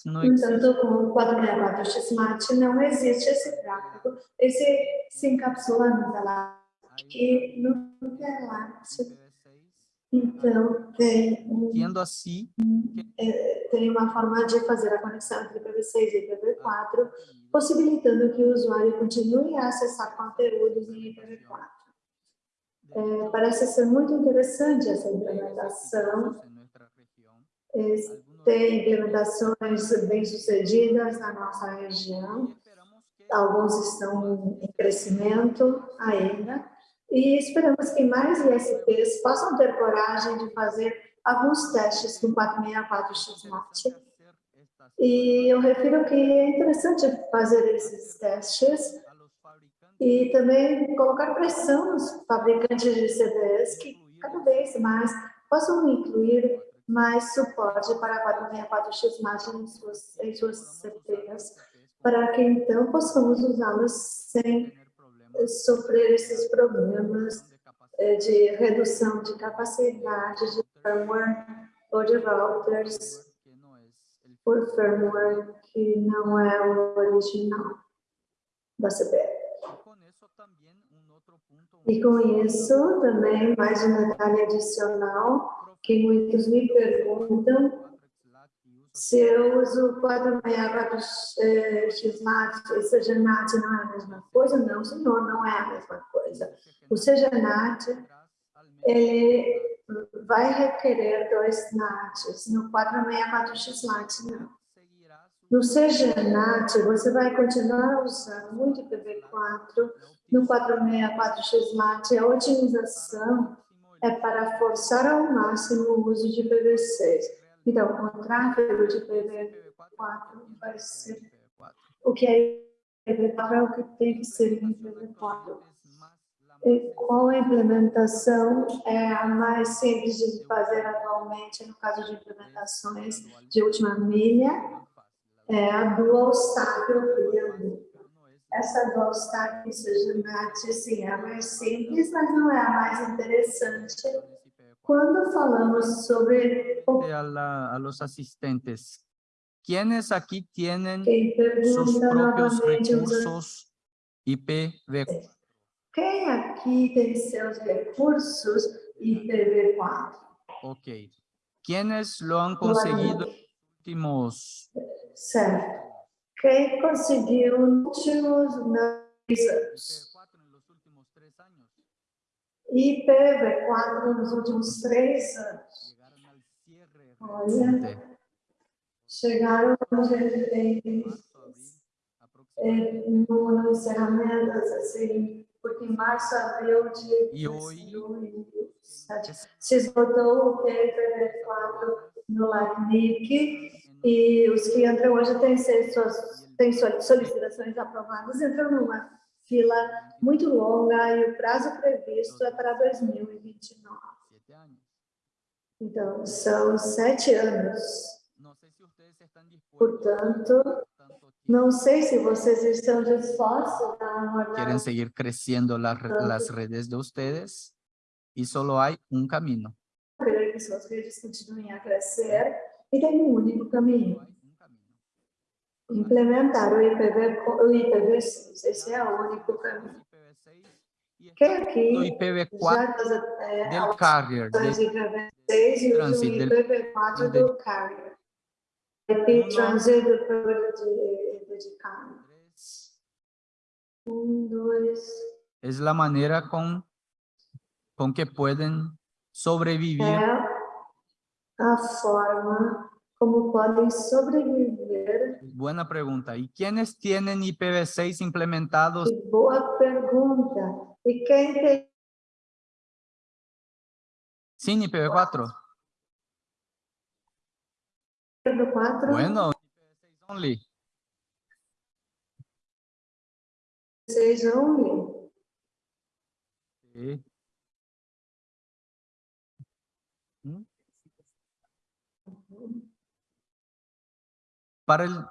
[SPEAKER 2] Não
[SPEAKER 1] Entanto, com o 464 XMAT não existe esse tráfego, esse se encapsula no TELAT e no TELAT. Então, tem, um,
[SPEAKER 2] assim,
[SPEAKER 1] tem uma forma de fazer a conexão entre IPv6 e IPv4, possibilitando que o usuário continue a acessar conteúdos em IPv4. É, parece ser muito interessante essa implementação. Tem implementações bem-sucedidas na nossa região. Alguns estão em crescimento ainda. E esperamos que mais ISPs possam ter coragem de fazer alguns testes com 464XMAT. E eu refiro que é interessante fazer esses testes e também colocar pressão nos fabricantes de CDs que cada vez mais possam incluir mais suporte para 464XMAT em suas, em suas CPs, para que então possamos usá-los sem sofrer esses problemas é, de redução de capacidade de firmware ou de routers por firmware que não é o original da CPF. E com isso, também, mais um detalhe adicional, que muitos me perguntam se eu uso 464 XNAT e CGNAT não é a mesma coisa? Não, senhor, não é a mesma coisa. O CGNAT ele vai requerer dois NATs, no 464 XNAT não. No CGNAT, você vai continuar usando muito IPv4, no 464 XNAT, a otimização é para forçar ao máximo o uso de IPv6 então, o tráfego de IPv4 vai ser o que é IPv4 é o que tem que ser em IPv4. E qual implementação é a mais simples de fazer atualmente, no caso de implementações de última milha, é a dual stack European. Essa dual stack Sujimate, sim, é a mais simples, mas não é a mais interessante. Quando falamos sobre o
[SPEAKER 2] a, la- a los asistentes, ¿quiénes aquí tienen sus propios recursos IPv4?
[SPEAKER 1] Quem aqui tem seus recursos IPv4?
[SPEAKER 2] Ok. ¿Quiénes lo han conseguido en los últimos
[SPEAKER 1] Certo. Quem conseguiu nos últimos três anos?
[SPEAKER 2] IPv4 en los últimos tres años?
[SPEAKER 1] IPv4 nos últimos três anos. Olha. Chegaram
[SPEAKER 2] abril, aproximadamente.
[SPEAKER 1] em- no, no encerramento, assim, porque em março, abril de
[SPEAKER 2] E hoje-
[SPEAKER 1] 2007, se esgotou o IPv4 no LACNIC e os que entram hoje têm, suas, têm solicitações aprovadas, entram numa fila muito longa e o prazo previsto é para 2029.
[SPEAKER 2] Siete años.
[SPEAKER 1] Então, são sete anos.
[SPEAKER 2] No sé si
[SPEAKER 1] vocês estão dispostos a
[SPEAKER 2] quieren seguir creciendo las las redes de ustedes y solo hay un camino.
[SPEAKER 1] querer que suas redes continuem a crescer e tem um único caminho. Implementar o IPv, o IPv6. Esse é o único caminho.
[SPEAKER 2] IPv6 y
[SPEAKER 1] Quem
[SPEAKER 2] el
[SPEAKER 1] aqui
[SPEAKER 2] IPv4
[SPEAKER 1] faz é,
[SPEAKER 2] del carrier, de-
[SPEAKER 1] IPv6 e o
[SPEAKER 2] Transit del-
[SPEAKER 1] IPv4
[SPEAKER 2] del-
[SPEAKER 1] do carrier. IP. Transit do carrier de, de carrier. Um, dois,
[SPEAKER 2] es la manera con, con que pueden sobrevivir
[SPEAKER 1] é a forma como podem sobreviver
[SPEAKER 2] Buena pregunta. ¿Y quiénes tienen IPv6 implementados?
[SPEAKER 1] Boa pergunta. E quem tem
[SPEAKER 2] sin IPv4?
[SPEAKER 1] do 4,
[SPEAKER 2] Bueno, IPv6 only.
[SPEAKER 1] 6 only?
[SPEAKER 2] Sí. Para el...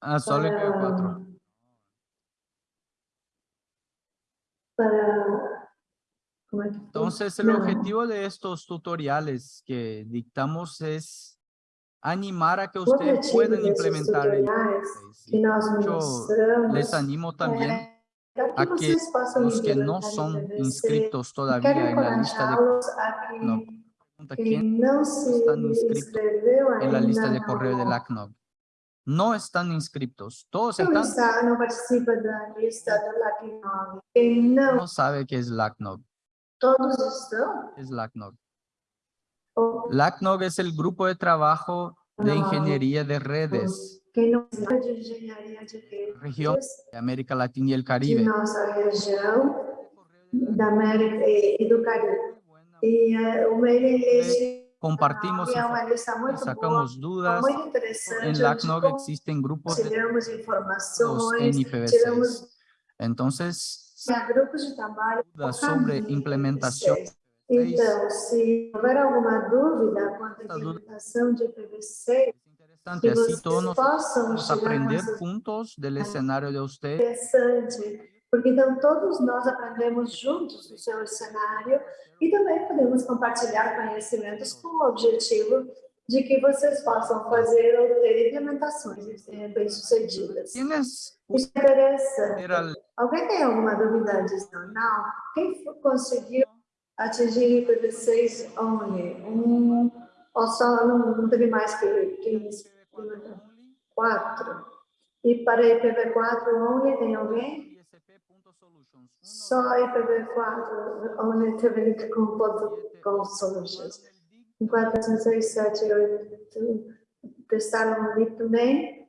[SPEAKER 2] Ah, solo IPv4.
[SPEAKER 1] Para... Que foi?
[SPEAKER 2] Entonces, el
[SPEAKER 1] No.
[SPEAKER 2] objetivo de estos tutoriales que dictamos es animar a que
[SPEAKER 1] O
[SPEAKER 2] ustedes
[SPEAKER 1] objetivo
[SPEAKER 2] puedan
[SPEAKER 1] desses
[SPEAKER 2] implementar el
[SPEAKER 1] tutoriais
[SPEAKER 2] IPv6.
[SPEAKER 1] que nós
[SPEAKER 2] Yo
[SPEAKER 1] mostramos
[SPEAKER 2] les animo también
[SPEAKER 1] é para que
[SPEAKER 2] a que
[SPEAKER 1] vocês possam
[SPEAKER 2] los que no
[SPEAKER 1] implementar
[SPEAKER 2] son
[SPEAKER 1] IPv6.
[SPEAKER 2] inscritos
[SPEAKER 1] Quero
[SPEAKER 2] todavía en la lista de
[SPEAKER 1] encorajá-los a que
[SPEAKER 2] no, pregunta,
[SPEAKER 1] quem
[SPEAKER 2] ¿quién
[SPEAKER 1] não se
[SPEAKER 2] estão inscritos
[SPEAKER 1] inscreveu ainda
[SPEAKER 2] en la lista de correo de
[SPEAKER 1] no,
[SPEAKER 2] LACNOG? No están inscritos. Todos
[SPEAKER 1] não,
[SPEAKER 2] están,
[SPEAKER 1] está, não participa da lista do LAC9. Quem não,
[SPEAKER 2] no sabe qué es LACNOG.
[SPEAKER 1] todos estão.
[SPEAKER 2] ¿Qué es LACNOG?
[SPEAKER 1] Ou
[SPEAKER 2] LACNOG es el grupo de trabajo de
[SPEAKER 1] No.
[SPEAKER 2] ingeniería de redes
[SPEAKER 1] Quem não sabe de engenharia de
[SPEAKER 2] Região.
[SPEAKER 1] redes
[SPEAKER 2] de América Latina y el
[SPEAKER 1] de
[SPEAKER 2] Caribe.
[SPEAKER 1] nossa região, da América e, e do Caribe. E eh, o mailing list
[SPEAKER 2] Compartimos
[SPEAKER 1] é uma
[SPEAKER 2] informações,
[SPEAKER 1] lista muito boa,
[SPEAKER 2] sacamos dudas.
[SPEAKER 1] muito interessante,
[SPEAKER 2] En
[SPEAKER 1] onde
[SPEAKER 2] LACNOG existen grupos de
[SPEAKER 1] compartilhamos
[SPEAKER 2] en
[SPEAKER 1] informações,
[SPEAKER 2] IPv6.
[SPEAKER 1] tiramos
[SPEAKER 2] Entonces,
[SPEAKER 1] há grupos de trabalho
[SPEAKER 2] dudas
[SPEAKER 1] focados
[SPEAKER 2] sobre
[SPEAKER 1] em
[SPEAKER 2] implementação
[SPEAKER 1] IPv6. Então, se houver alguma dúvida quanto à implementação de IPv6,
[SPEAKER 2] es interesante,
[SPEAKER 1] que
[SPEAKER 2] así
[SPEAKER 1] vocês
[SPEAKER 2] todos
[SPEAKER 1] possam
[SPEAKER 2] aprender
[SPEAKER 1] essas
[SPEAKER 2] juntos del escenario de ustedes
[SPEAKER 1] interessante, porque então todos nós aprendemos juntos no seu cenário e também podemos compartilhar conhecimentos com o objetivo de que vocês possam fazer ou ter implementações eh, bem-sucedidas.
[SPEAKER 2] ¿Tienes
[SPEAKER 1] Isso é interessante. Alguém tem alguma dúvida adicional? Quem fo- conseguiu atingir IPv6 only? Um, ou só não, não teve mais que, que implementar? Quatro. E para IPv4 only tem alguém? Só IPv4 only teve com com solutions. Em 4, 5, 6, 7, 8, testaram ali também?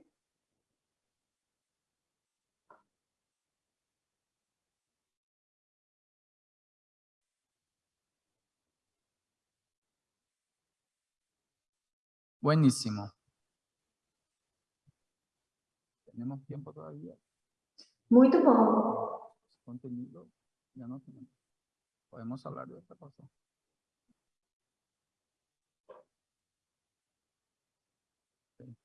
[SPEAKER 2] Buenísimo. Tenemos tiempo todavía.
[SPEAKER 1] Muito bom.
[SPEAKER 2] Contenido, ya no tenemos. Podemos hablar de otra cosa. Sí.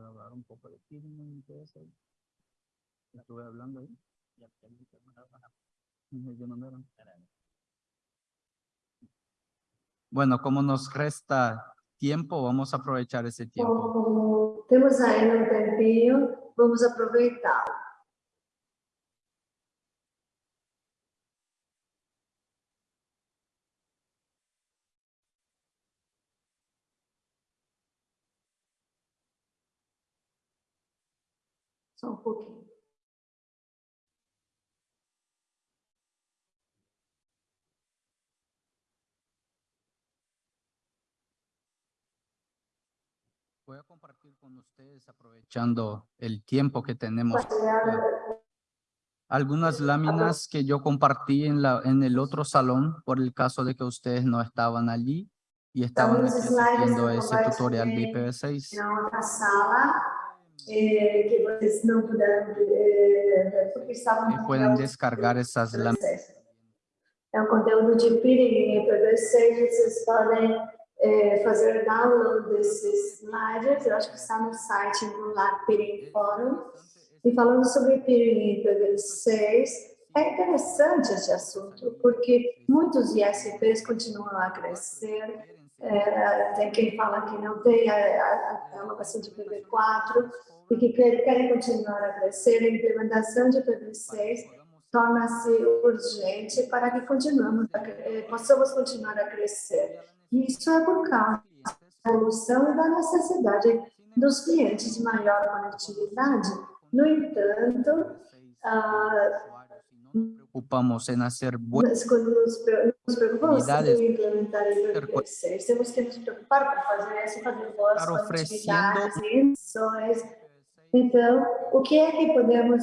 [SPEAKER 2] Puedo hablar un poco de Kirchner y todo eso. Estuve hablando ahí. Ujú, ya mandaron. Bueno, como nos resta tiempo, vamos a aprovechar ese tiempo.
[SPEAKER 1] Como temos ainda um tempinho, vamos aproveitar. Um pouquinho.
[SPEAKER 2] Voy a compartir con ustedes, aprovechando el tiempo que tenemos.
[SPEAKER 1] Compartilhar
[SPEAKER 2] Algunas láminas que yo compartí en, la, en el otro salón, por el caso de que ustedes no estaban allí y estaban aquí asistiendo ese tutorial de
[SPEAKER 1] compartilhei
[SPEAKER 2] IPv6.
[SPEAKER 1] na outra sala, eh, que vocês não puderam ver, eh, porque estavam
[SPEAKER 2] pueden
[SPEAKER 1] o
[SPEAKER 2] descargar esas láminas.
[SPEAKER 1] IPv6. É um conteúdo de peering em IPv6, vocês podem eh, fazer download desses slides, eu acho que está no site do Peering Forum. E falando sobre peering em IPv6, é interessante esse assunto, porque muitos ISPs continuam a crescer, é, tem quem fala que não tem a, a, a alocação de IPv4 e que quer- querem continuar a crescer. A implementação de IPv6 torna-se urgente para que cre- eh, possamos continuar a crescer. E isso é por causa da evolução e da necessidade dos clientes de maior conectividade. No entanto, ah,
[SPEAKER 2] Ocupamos en hacer buenas
[SPEAKER 1] nos, nos preocupamos em implementar IPv6, temos que nos preocupar para fazer isso, fazer boas conectividades. Então, o que é que podemos,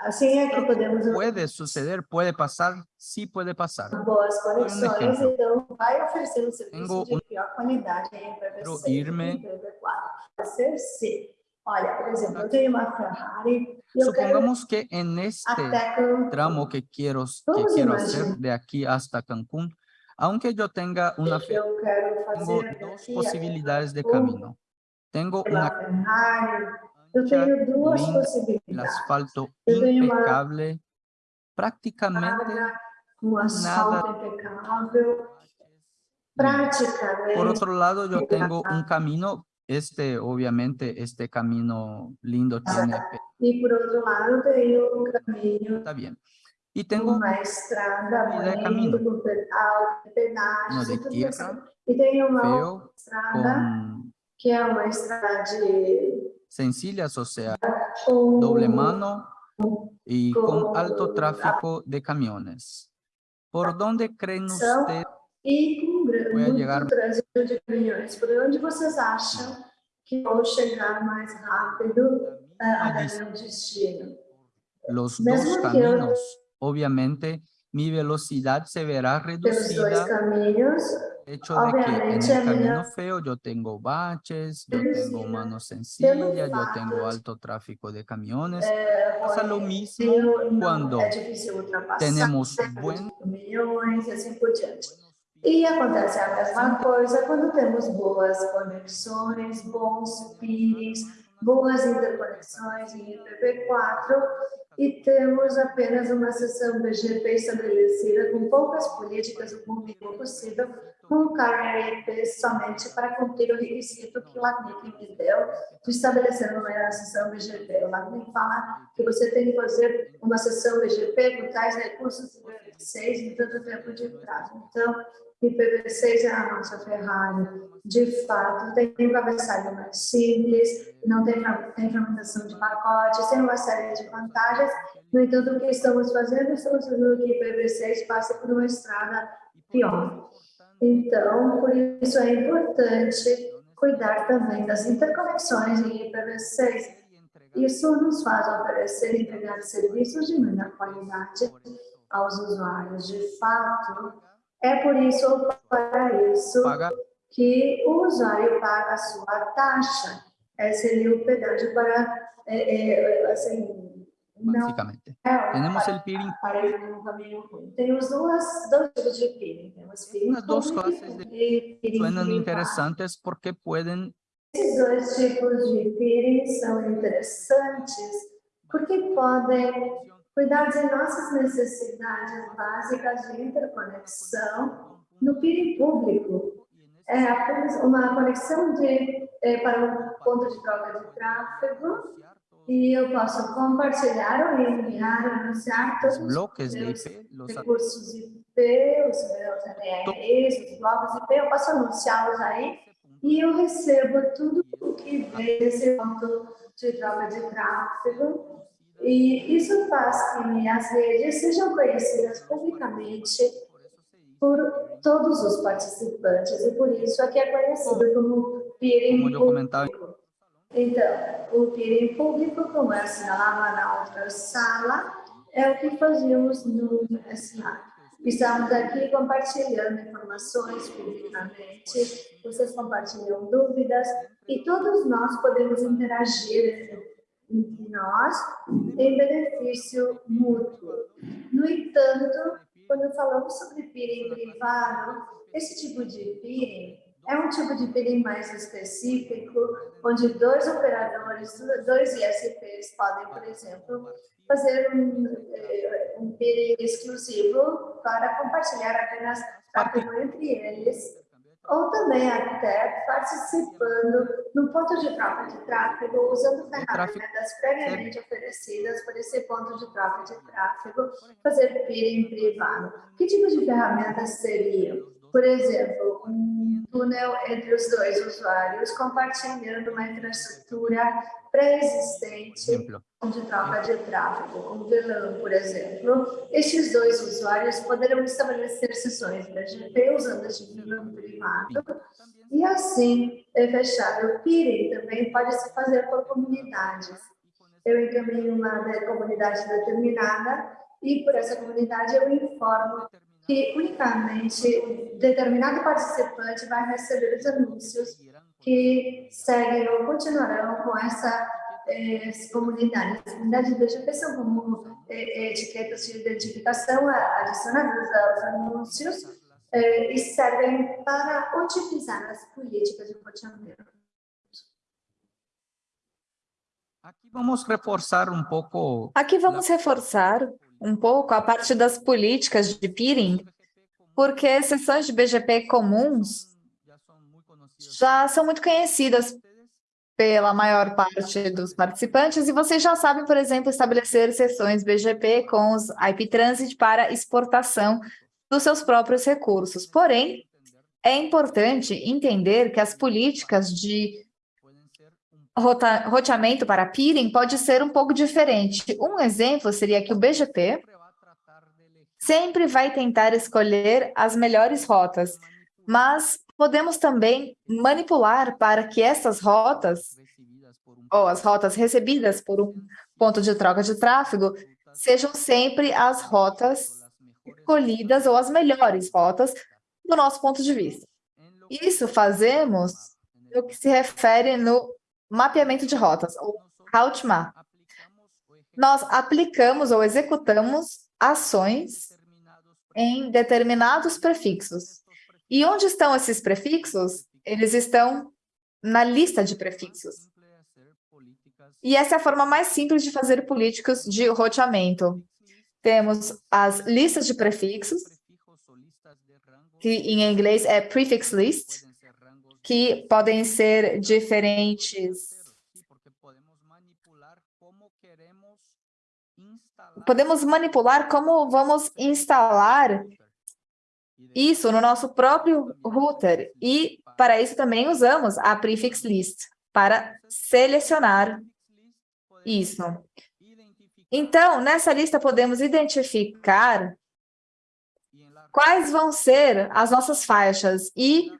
[SPEAKER 1] assim é que podemos
[SPEAKER 2] Puede suceder, puede pasar, sí puede pasar.
[SPEAKER 1] boas conexões, então vai oferecer um serviço de pior qualidade em
[SPEAKER 2] Quero
[SPEAKER 1] IPv6
[SPEAKER 2] irme-
[SPEAKER 1] e IPv4. Pode ser sim. Olha, por exemplo, eu tenho uma Ferrari
[SPEAKER 2] Supongamos que en este tramo que quiero, que quiero hacer de aquí hasta Cancún, aunque yo tenga una fe,
[SPEAKER 1] quero
[SPEAKER 2] tengo dos posibilidades de camino. Tengo una ancha, linda, el asfalto impecable, prácticamente
[SPEAKER 1] praticamente.
[SPEAKER 2] Por otro lado, yo tengo un camino, este, obviamente, este camino lindo tiene, pe-
[SPEAKER 1] E por outro lado, tenho um caminho,
[SPEAKER 2] está bien. Y tengo
[SPEAKER 1] uma estrada
[SPEAKER 2] Vida de
[SPEAKER 1] bonita,
[SPEAKER 2] caminho.
[SPEAKER 1] com pedal, pedágios
[SPEAKER 2] uno
[SPEAKER 1] e
[SPEAKER 2] de
[SPEAKER 1] tudo
[SPEAKER 2] tierra
[SPEAKER 1] isso. E tem uma
[SPEAKER 2] feo
[SPEAKER 1] outra estrada,
[SPEAKER 2] con
[SPEAKER 1] que é uma estrada de
[SPEAKER 2] sencillas, o sea,
[SPEAKER 1] com,
[SPEAKER 2] doble mano y con
[SPEAKER 1] con
[SPEAKER 2] alto tráfico de camiones. ¿Por dónde creen
[SPEAKER 1] São-
[SPEAKER 2] ustedes?
[SPEAKER 1] e com grande,
[SPEAKER 2] Vai
[SPEAKER 1] muito
[SPEAKER 2] chegar-
[SPEAKER 1] trânsito de caminhões. Por onde vocês acham que vão chegar mais rápido ah, até meu destino?
[SPEAKER 2] Los
[SPEAKER 1] Mesmo
[SPEAKER 2] dos
[SPEAKER 1] que eu-
[SPEAKER 2] caminos, obviamente, mi velocidad se verá
[SPEAKER 1] Pelos dois
[SPEAKER 2] reducida
[SPEAKER 1] caminhos,
[SPEAKER 2] el hecho de que en el
[SPEAKER 1] a
[SPEAKER 2] camino feo yo tengo baches, yo tengo mano
[SPEAKER 1] pelo
[SPEAKER 2] sencilla, yo tengo alto tráfico de camiones. Pasa lo
[SPEAKER 1] ruim,
[SPEAKER 2] mismo
[SPEAKER 1] ultrapassar,
[SPEAKER 2] tenemos buen
[SPEAKER 1] e acontece a mesma coisa quando temos boas conexões, bons peerings, boas interconexões em IPv4 e temos apenas uma seção BGP estabelecida com poucas políticas, o mínimo possível, com IP somente para cumprir o requisito que LACNIC me deu de estabelecer uma sessão BGP. O LACNIC fala que você tem que fazer uma sessão BGP com tais recursos de IPv6 em tanto tempo de prazo. Então, IPv6 é a nossa Ferrari. De fato, tem um cabeçalho mais simples, não tem, tem fragmentação de pacotes, tem uma série de vantagens. No entanto, o que estamos fazendo? Estamos fazendo que IPv6 passe por uma estrada pior. Então, por isso é importante cuidar também das interconexões em IPv6. Isso nos faz oferecer e entregar serviços de melhor qualidade aos usuários. De fato, é por isso ou para isso que o usuário paga a sua taxa. Esse seria o pedágio para, é, é, assim, não
[SPEAKER 2] básicamente.
[SPEAKER 1] é
[SPEAKER 2] Tenemos el peering,
[SPEAKER 1] para ir num caminho ruim. Temos duas, dois tipos de peering. Temos peering
[SPEAKER 2] dos
[SPEAKER 1] público
[SPEAKER 2] clases de-
[SPEAKER 1] peering
[SPEAKER 2] suenan
[SPEAKER 1] privado.
[SPEAKER 2] interesantes porque pueden
[SPEAKER 1] Esses dois tipos de peering são interessantes porque podem cuidar de nossas necessidades básicas de interconexão no peering público. É apenas uma conexão de, é, para um ponto de troca de tráfego e eu posso compartilhar ou enviar, anunciar todos
[SPEAKER 2] los
[SPEAKER 1] os
[SPEAKER 2] bloques de IP, los
[SPEAKER 1] recursos IP, os meus os blocos IP, eu posso anunciá-los aí e eu recebo tudo o que vem desse ponto de troca de tráfego. E isso faz que minhas redes sejam conhecidas publicamente por todos os participantes e por isso aqui é conhecido como peering
[SPEAKER 2] como eu comentava.
[SPEAKER 1] Então, o peering público, como eu assinalava na outra sala, é o que fazíamos no SA. Estamos aqui compartilhando informações publicamente, vocês compartilham dúvidas e todos nós podemos interagir entre nós em benefício mútuo. No entanto, quando falamos sobre peering privado, esse tipo de peering é um tipo de peering mais específico, onde dois operadores, dois ISPs podem, por exemplo, fazer um, eh, um peering exclusivo para compartilhar apenas tráfego entre eles, ou também até participando no ponto de troca de tráfego, usando ferramentas previamente oferecidas por esse ponto de troca de tráfego, fazer peering privado. Que tipo de ferramentas seriam? Por exemplo, um túnel entre os dois usuários, compartilhando uma infraestrutura pré-existente de troca de tráfego, um VLAN, por exemplo. Estes dois usuários poderão estabelecer sessões BGP usando este VLAN privado e assim é fechar. O peering também pode se fazer por comunidades. Eu encaminho uma de- comunidade determinada e por essa comunidade eu informo que unicamente determinado participante vai receber os anúncios que seguem ou continuarão com essa eh, comunidade. As comunidades BGP são como eh, etiquetas de identificação adicionadas aos anúncios eh, e servem para otimizar as políticas de roteamento.
[SPEAKER 2] aqui vamos reforçar um pouco
[SPEAKER 3] Aqui vamos reforçar um pouco a parte das políticas de peering, porque sessões de BGP comuns já são muito conhecidas pela maior parte dos participantes e vocês já sabem, por exemplo, estabelecer sessões BGP com os IP Transit para exportação dos seus próprios recursos. Porém, é importante entender que as políticas de rota- roteamento para peering pode ser um pouco diferente. Um exemplo seria que o BGP sempre vai tentar escolher as melhores rotas, mas podemos também manipular para que essas rotas, ou as rotas recebidas por um ponto de troca de tráfego, sejam sempre as rotas escolhidas ou as melhores rotas do nosso ponto de vista. Isso fazemos no que se refere no mapeamento de rotas, ou route map. Nós aplicamos ou executamos ações em determinados prefixos. E onde estão esses prefixos? Eles estão na lista de prefixos. E essa é a forma mais simples de fazer políticas de roteamento. Temos as listas de prefixos, que em inglês é prefix list, que podem ser diferentes. Podemos manipular como vamos instalar isso no nosso próprio router. E para isso também usamos a prefix list para selecionar isso. Então, nessa lista podemos identificar quais vão ser as nossas faixas e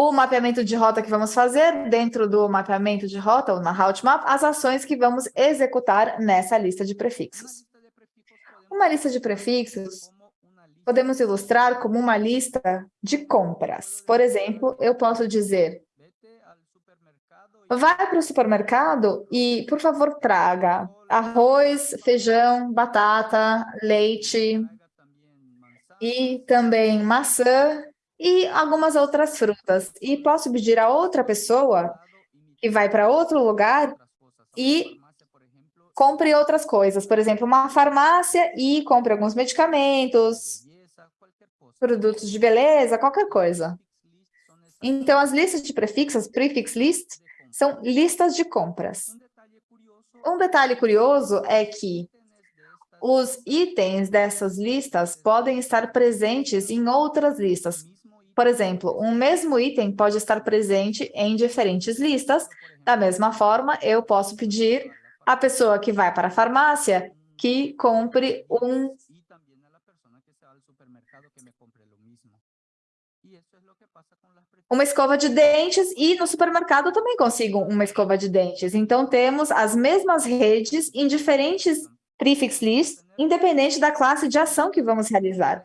[SPEAKER 3] o mapeamento de rota que vamos fazer, dentro do mapeamento de rota, ou na route map, as ações que vamos executar nessa lista de prefixos. Uma lista de prefixos podemos ilustrar como uma lista de compras. Por exemplo, eu posso dizer, vai para o supermercado e, por favor, traga arroz, feijão, batata, leite e também maçã e algumas outras frutas. E posso pedir a outra pessoa que vai para outro lugar e compre outras coisas. Por exemplo, uma farmácia e compre alguns medicamentos, produtos de beleza, qualquer coisa. Então, as listas de prefixos, prefix list, são listas de compras. Um detalhe curioso é que os itens dessas listas podem estar presentes em outras listas. Por exemplo, um mesmo item pode estar presente em diferentes listas. Da mesma forma, eu posso pedir à pessoa que vai para a farmácia que compre um uma escova de dentes e no supermercado também consigo uma escova de dentes. Então, temos as mesmas redes em diferentes prefix lists, independente da classe de ação que vamos realizar.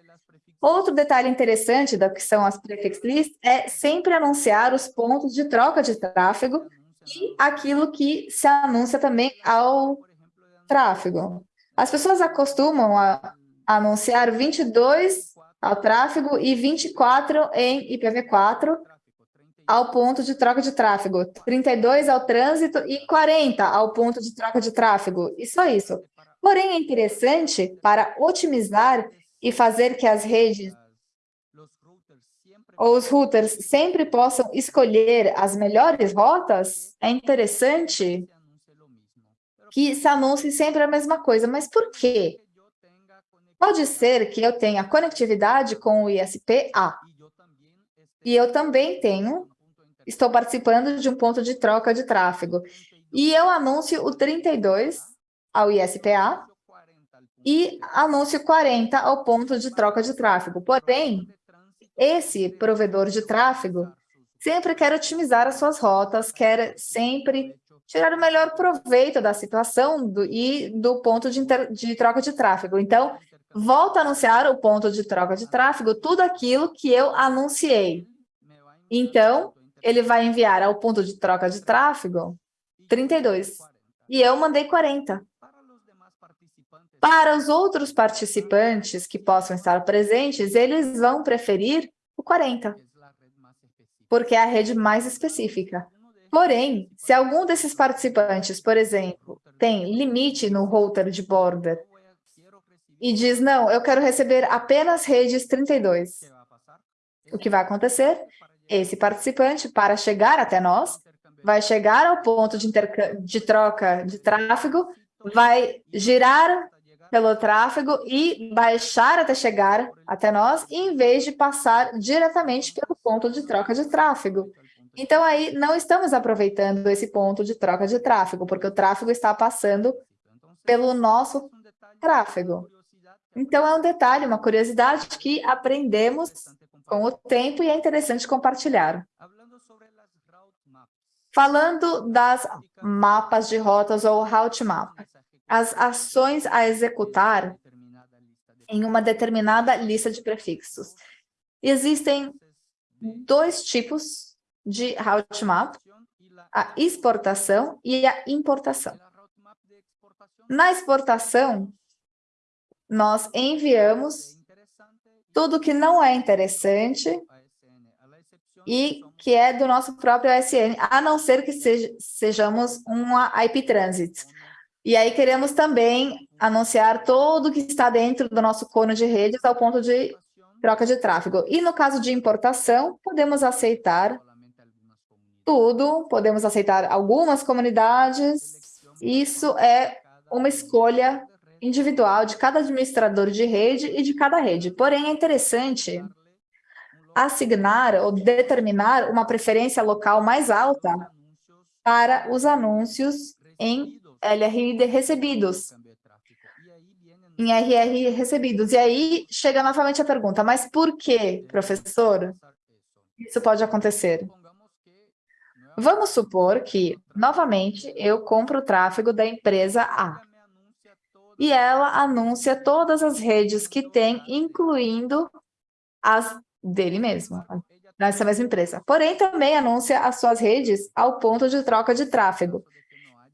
[SPEAKER 3] Outro detalhe interessante da que são as prefix lists é sempre anunciar os pontos de troca de tráfego e aquilo que se anuncia também ao tráfego. As pessoas acostumam a anunciar 22 ao tráfego e 24 em IPv4 ao ponto de troca de tráfego, 32 ao trânsito e 40 ao ponto de troca de tráfego, e só isso. Porém, é interessante para otimizar e fazer que as redes ou os routers sempre possam escolher as melhores rotas, é interessante que se anuncie sempre a mesma coisa. Mas por quê? Pode ser que eu tenha conectividade com o ISP-A. E eu também tenho, estou participando de um ponto de troca de tráfego. E eu anuncio o 32 ao ISP-A e anúncio 40 ao ponto de troca de tráfego. Porém, esse provedor de tráfego sempre quer otimizar as suas rotas, quer sempre tirar o melhor proveito da situação do, e do ponto de, inter, de troca de tráfego. Então, volta a anunciar o ponto de troca de tráfego, tudo aquilo que eu anunciei. Então, ele vai enviar ao ponto de troca de tráfego 32. E eu mandei 40. Para os outros participantes que possam estar presentes, eles vão preferir o 40, porque é a rede mais específica. Porém, se algum desses participantes, por exemplo, tem limite no router de border e diz, não, eu quero receber apenas redes 32. O que vai acontecer? Esse participante, para chegar até nós, vai chegar ao ponto de, de troca de tráfego, vai girar pelo tráfego e baixar até chegar até nós, em vez de passar diretamente pelo ponto de troca de tráfego. Então, aí, não estamos aproveitando esse ponto de troca de tráfego, porque o tráfego está passando pelo nosso tráfego. Então, é um detalhe, uma curiosidade que aprendemos com o tempo e é interessante compartilhar. Falando das mapas de rotas ou route map, as ações a executar em uma determinada lista de prefixos. Existem dois tipos de route map, a exportação e a importação. Na exportação, nós enviamos tudo que não é interessante e que é do nosso próprio ASN, a não ser que seja, sejamos uma IP Transit. E aí queremos também anunciar tudo que está dentro do nosso cone de redes ao ponto de troca de tráfego. E no caso de importação, podemos aceitar tudo, podemos aceitar algumas comunidades, isso é uma escolha individual de cada administrador de rede e de cada rede. Porém, é interessante assignar ou determinar uma preferência local mais alta para os anúncios em LRI recebidos, em RR recebidos. E aí chega novamente a pergunta, mas por que, professor, isso pode acontecer? Vamos supor que, novamente, eu compro o tráfego da empresa A. e ela anuncia todas as redes que tem, incluindo as dele mesmo, nessa mesma empresa. Porém, também anuncia as suas redes ao ponto de troca de tráfego.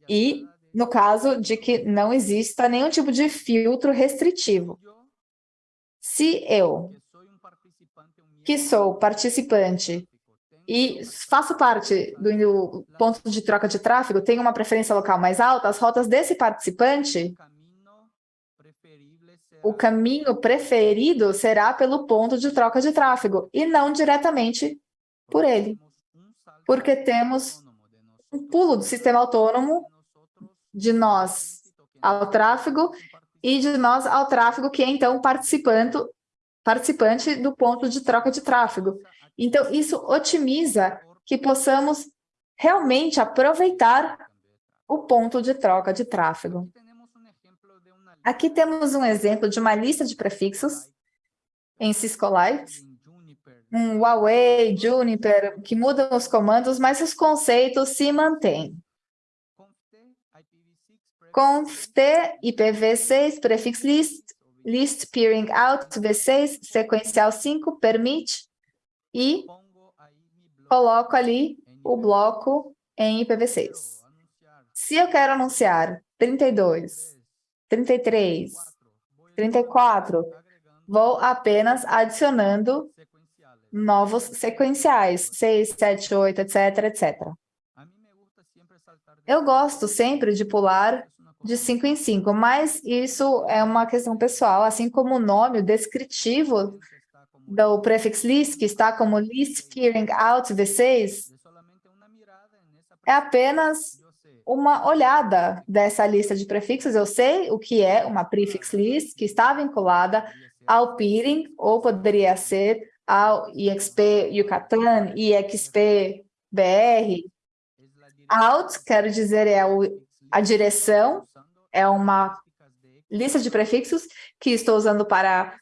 [SPEAKER 3] E no caso de que não exista nenhum tipo de filtro restritivo. Se eu, que sou participante e faço parte do ponto de troca de tráfego, tenho uma preferência local mais alta, as rotas desse participante, o caminho preferido será pelo ponto de troca de tráfego e não diretamente por ele, porque temos um pulo do sistema autônomo de nós ao tráfego e de nós ao tráfego, que é então participante, participante do ponto de troca de tráfego. Então, isso otimiza que possamos realmente aproveitar o ponto de troca de tráfego. Aqui temos um exemplo de uma lista de prefixos em Ciscolite, um Huawei, Juniper, que mudam os comandos, mas os conceitos se mantêm conft IPv6 prefix list, list peering out v6, sequencial 5, permite, e coloco ali o bloco em IPv6. Se eu quero anunciar 32, 33, 34, vou apenas adicionando novos sequenciais, 6, 7, 8, etc, etc. Eu gosto sempre de pular de 5 em 5, mas isso é uma questão pessoal, assim como o nome, o descritivo do prefix list, que está como list peering out V6, é apenas uma olhada dessa lista de prefixos. Eu sei o que é uma prefix list, que está vinculada ao peering, ou poderia ser ao IXP Yucatan, IXP BR. Out, quero dizer, é a direção é uma lista de prefixos que estou usando para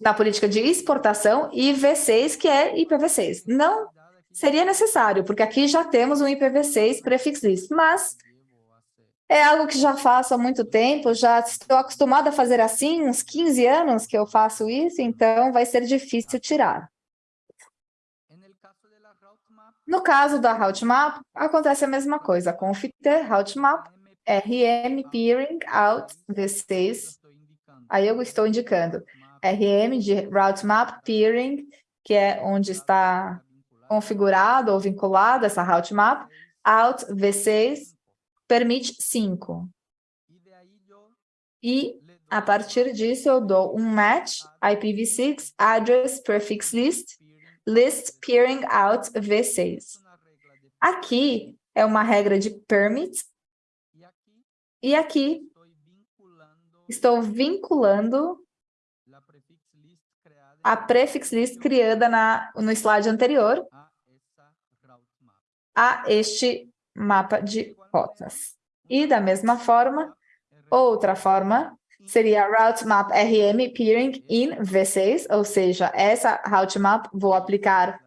[SPEAKER 3] na política de exportação e V6, que é IPv6. Não seria necessário, porque aqui já temos um IPv6 prefix list, mas é algo que já faço há muito tempo, já estou acostumada a fazer assim, uns 15 anos que eu faço isso, então vai ser difícil tirar. No caso da Routemap, acontece a mesma coisa, conft routemap RM peering out V6. Aí eu estou indicando RM de route map peering, que é onde está configurado ou vinculado essa route map, out V6 permite 5. E a partir disso eu dou um match IPv6 address prefix list list peering out V6. Aqui é uma regra de permit e aqui estou vinculando a prefix list criada na, no slide anterior a este mapa de rotas. E da mesma forma, outra forma seria route map RM peering in V6, ou seja, essa route map vou aplicar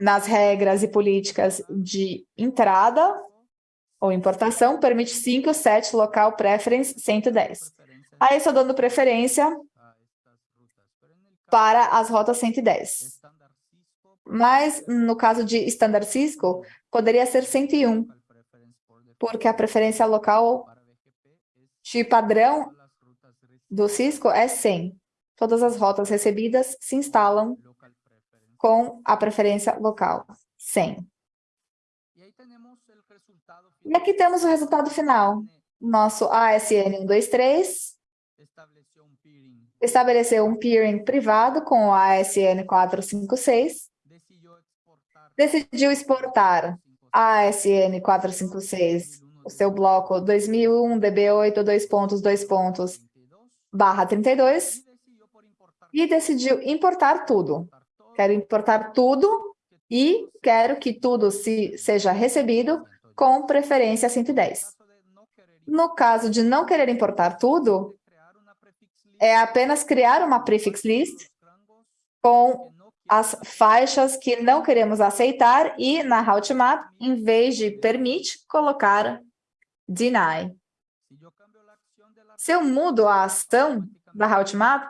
[SPEAKER 3] nas regras e políticas de entrada ou importação, permite 5, 7, local preference 110. Aí estou dando preferência para as rotas 110. Mas, no caso de Standard Cisco, poderia ser 101, porque a preferência local de padrão do Cisco é 100. Todas as rotas recebidas se instalam com a preferência local, 100. E aqui temos o resultado final. Nosso ASN 123 estabeleceu um peering. Privado com o ASN 456, decidiu exportar ASN 456, o seu bloco 2001 DB8 dois pontos, dois pontos, barra 32, e decidiu importar tudo. Quero importar tudo e quero que tudo se, seja recebido com preferência 110. No caso de não querer importar tudo, é apenas criar uma prefix list com as faixas que não queremos aceitar e na routemap, em vez de permit, colocar deny. Se eu mudo a ação da route map,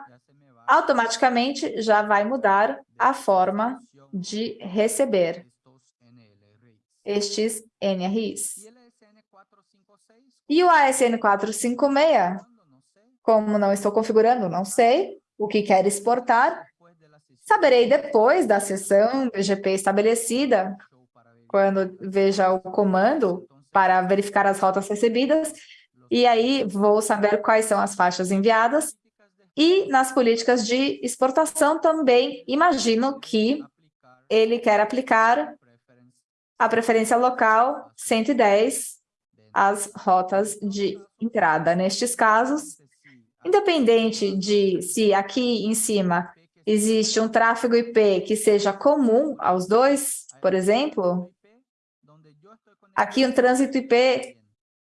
[SPEAKER 3] automaticamente já vai mudar a forma de receber estes NRIs. E o ASN 456, como não estou configurando, não sei. o que quer exportar, saberei depois da sessão BGP estabelecida, quando veja o comando para verificar as rotas recebidas, e aí vou saber quais são as faixas enviadas, e nas políticas de exportação também imagino que ele quer aplicar a preferência local 110 às rotas de entrada. Nestes casos, independente de se aqui em cima existe um tráfego IP que seja comum aos dois, por exemplo, aqui um trânsito IP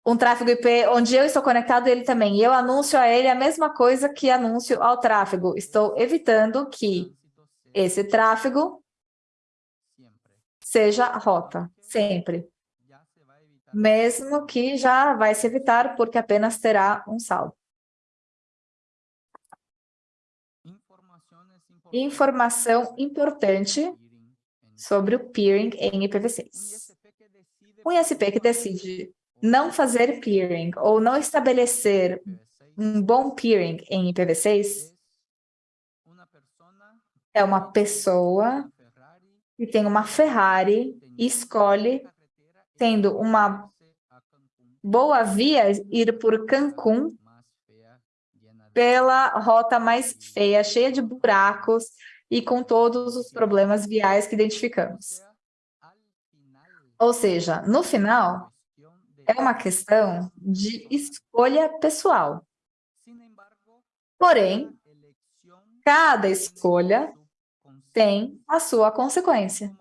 [SPEAKER 3] um tráfego IP onde eu estou conectado ele também, e eu anuncio a ele a mesma coisa que anúncio ao tráfego. Estou evitando que esse tráfego seja rota, sempre. Mesmo que já vai se evitar, porque apenas terá um saldo. Informação importante sobre o peering em IPv6. Um ISP que decide não fazer peering ou não estabelecer um bom peering em IPv6 é uma pessoa que tem uma Ferrari e escolhe, tendo uma boa via, ir por Cancún pela rota mais feia, cheia de buracos e com todos os problemas viais que identificamos. Ou seja, no final, é uma questão de escolha pessoal. Porém, cada escolha tem a sua consequência.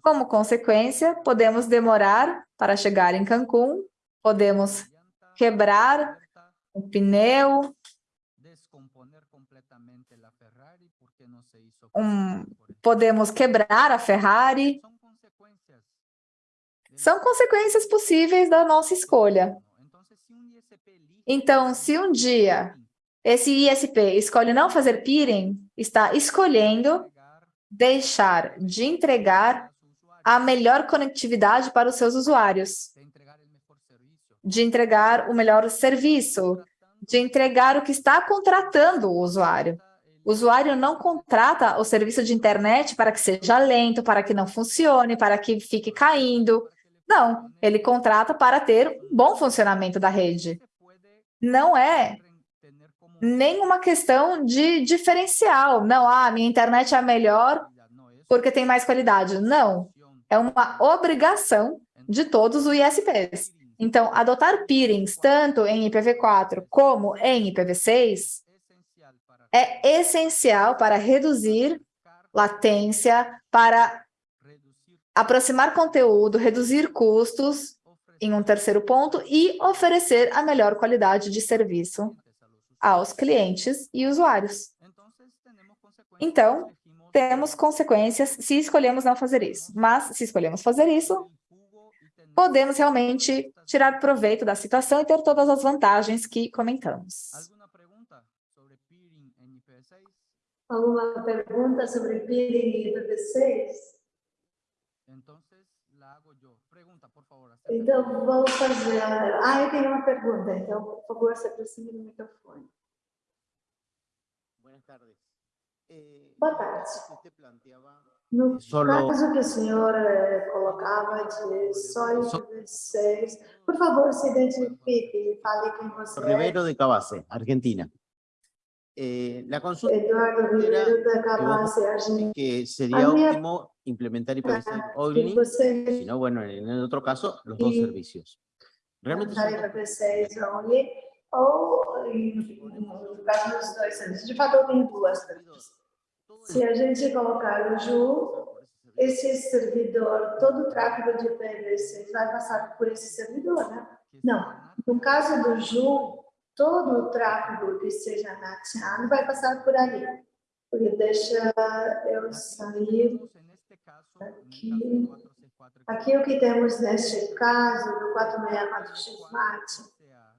[SPEAKER 3] Como consequência, podemos demorar para chegar em Cancún, podemos quebrar o pneu, um, podemos quebrar a Ferrari, são consequências possíveis da nossa escolha. Então, se um dia esse ISP escolhe não fazer peering, está escolhendo deixar de entregar a melhor conectividade para os seus usuários, de entregar o melhor serviço, de entregar o que está contratando o usuário. O usuário não contrata o serviço de internet para que seja lento, para que não funcione, para que fique caindo. Não, ele contrata para ter um bom funcionamento da rede. Não é nenhuma questão de diferencial. Não, ah, minha internet é a melhor porque tem mais qualidade. Não, é uma obrigação de todos os ISPs. Então, adotar peerings tanto em IPv4 como em IPv6 é essencial para reduzir latência, para aproximar conteúdo, reduzir custos em um terceiro ponto e oferecer a melhor qualidade de serviço aos clientes e usuários. Então, temos consequências se escolhemos não fazer isso. Mas, se escolhemos fazer isso, podemos realmente tirar proveito da situação e ter todas as vantagens que comentamos.
[SPEAKER 1] Alguma pergunta sobre peering em IPv6? Então, vamos fazer... Ah, eu tenho uma pergunta, então, por favor, se aproxime do microfone.
[SPEAKER 4] Eh,
[SPEAKER 1] Boa tarde. No
[SPEAKER 4] Solo-
[SPEAKER 1] caso que o senhor eh, colocava de só IPv6, por favor, se identifique e fale quem você é.
[SPEAKER 4] Rivero de Cabase, Argentina. Eh, la consulta
[SPEAKER 1] Eduardo Ribeiro da Cabase, Argentina.
[SPEAKER 4] que sería
[SPEAKER 1] A minha-
[SPEAKER 4] óptimo implementar IPv6
[SPEAKER 1] Que
[SPEAKER 4] only,
[SPEAKER 1] você
[SPEAKER 4] si no, bueno, en el otro caso, los dos
[SPEAKER 1] Y-
[SPEAKER 4] servicios. Realmente
[SPEAKER 1] usar
[SPEAKER 4] son dos-
[SPEAKER 1] IPv6 only, ou no caso dos dois serviços. De fato, eu tenho duas perguntas. Se a gente colocar o JU, esse servidor, todo o tráfego de IPv6 vai passar por esse servidor, né? Não. No caso do JU, todo o tráfego que seja nateado vai passar por ali. Porque deixa eu sair aqui. Aqui o que temos neste caso, do 464X MAT,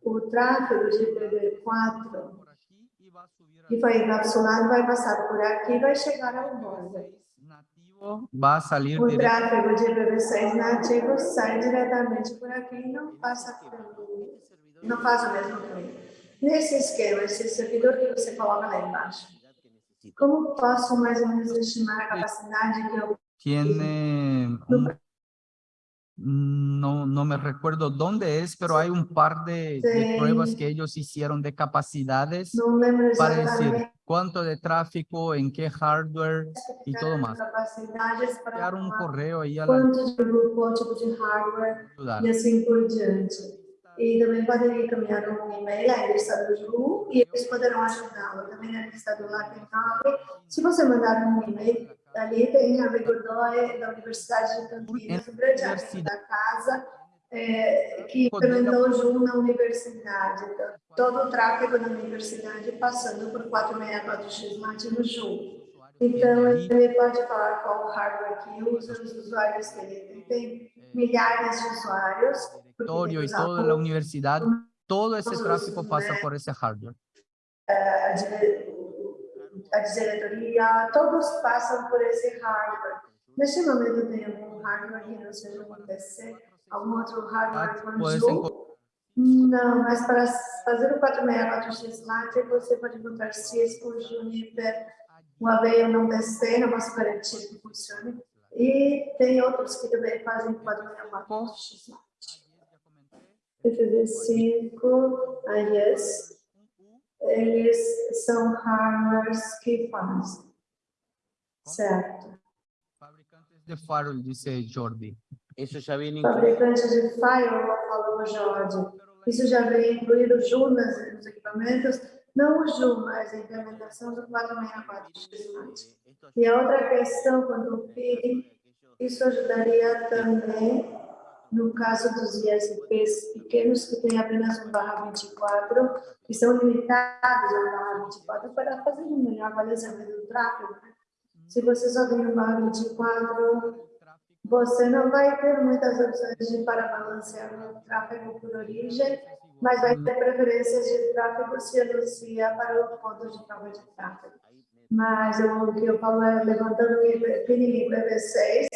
[SPEAKER 1] o tráfego de IPv4
[SPEAKER 2] por aquí y va a subir
[SPEAKER 1] que foi encapsulado vai passar por aqui e vai chegar ao border.
[SPEAKER 2] nativo va a salir
[SPEAKER 1] O tráfego de IPv6 nativo sai diretamente por aqui e não passa pelo, não faz o mesmo caminho. Nesse esquema, esse servidor que você coloca lá embaixo, como posso mais ou menos estimar a capacidade que eu
[SPEAKER 2] tiene un- no, no me recuerdo dónde es, pero hay un par de, de pruebas que ellos hicieron de capacidades para decir cuánto de tráfico, en qué hardware y todo más. Enviar un correo ahí a la
[SPEAKER 1] hardware e assim por diante. E também podem encaminhar um e-mail à lista do Ju e eles poderão ajudá-lo. Também lista do LACNAB. Se você mandar um e-mail, ali tem a Godoy da Universidade de Campinas, um grande amigo da casa, é, que implementou o Ju na universidade. Então, todo o tráfego da universidade passando por 464x nativo Ju. Então, ele pode falar qual hardware que usa, os usuários que ele tem. Milhares de usuários. porque usar
[SPEAKER 2] toda la universidad, todo esse pasa
[SPEAKER 1] né,
[SPEAKER 2] por esse hardware.
[SPEAKER 1] a, dire- a diretoria, todos passam por esse hardware. Neste momento tem algum hardware que não seja um PC, algum outro hardware Ju?
[SPEAKER 2] encontrar
[SPEAKER 1] Não, mas para fazer o 464X Lite, você pode botar Cisco, Juniper, Huawei ou não DC, não posso garantir que funcione. E tem outros que também fazem 464X Lite. FV5, a Yes, eles são hardwares que fazem. Certo.
[SPEAKER 2] fabricantes de firewall, dice Jordi.
[SPEAKER 4] Eso ya viene incluido.
[SPEAKER 1] Fabricante de firewall, falou Jorge. Isso já vem incluído Ju nas, nos equipamentos, não o Ju, mas a implementação do 464X. E a outra questão, quando o peering, isso ajudaria também no caso dos ISPs pequenos que têm apenas um barra 24, que são limitados ao barra 24 para fazer um melhor balizamento do tráfego. né? Se você só tem um barra 24, você não vai ter muitas opções de para balancear o tráfego por origem, mas vai ter preferências de tráfego se anuncia para o ponto de prova de tráfego. Mas o que eu falo é levantando o peering IPv6,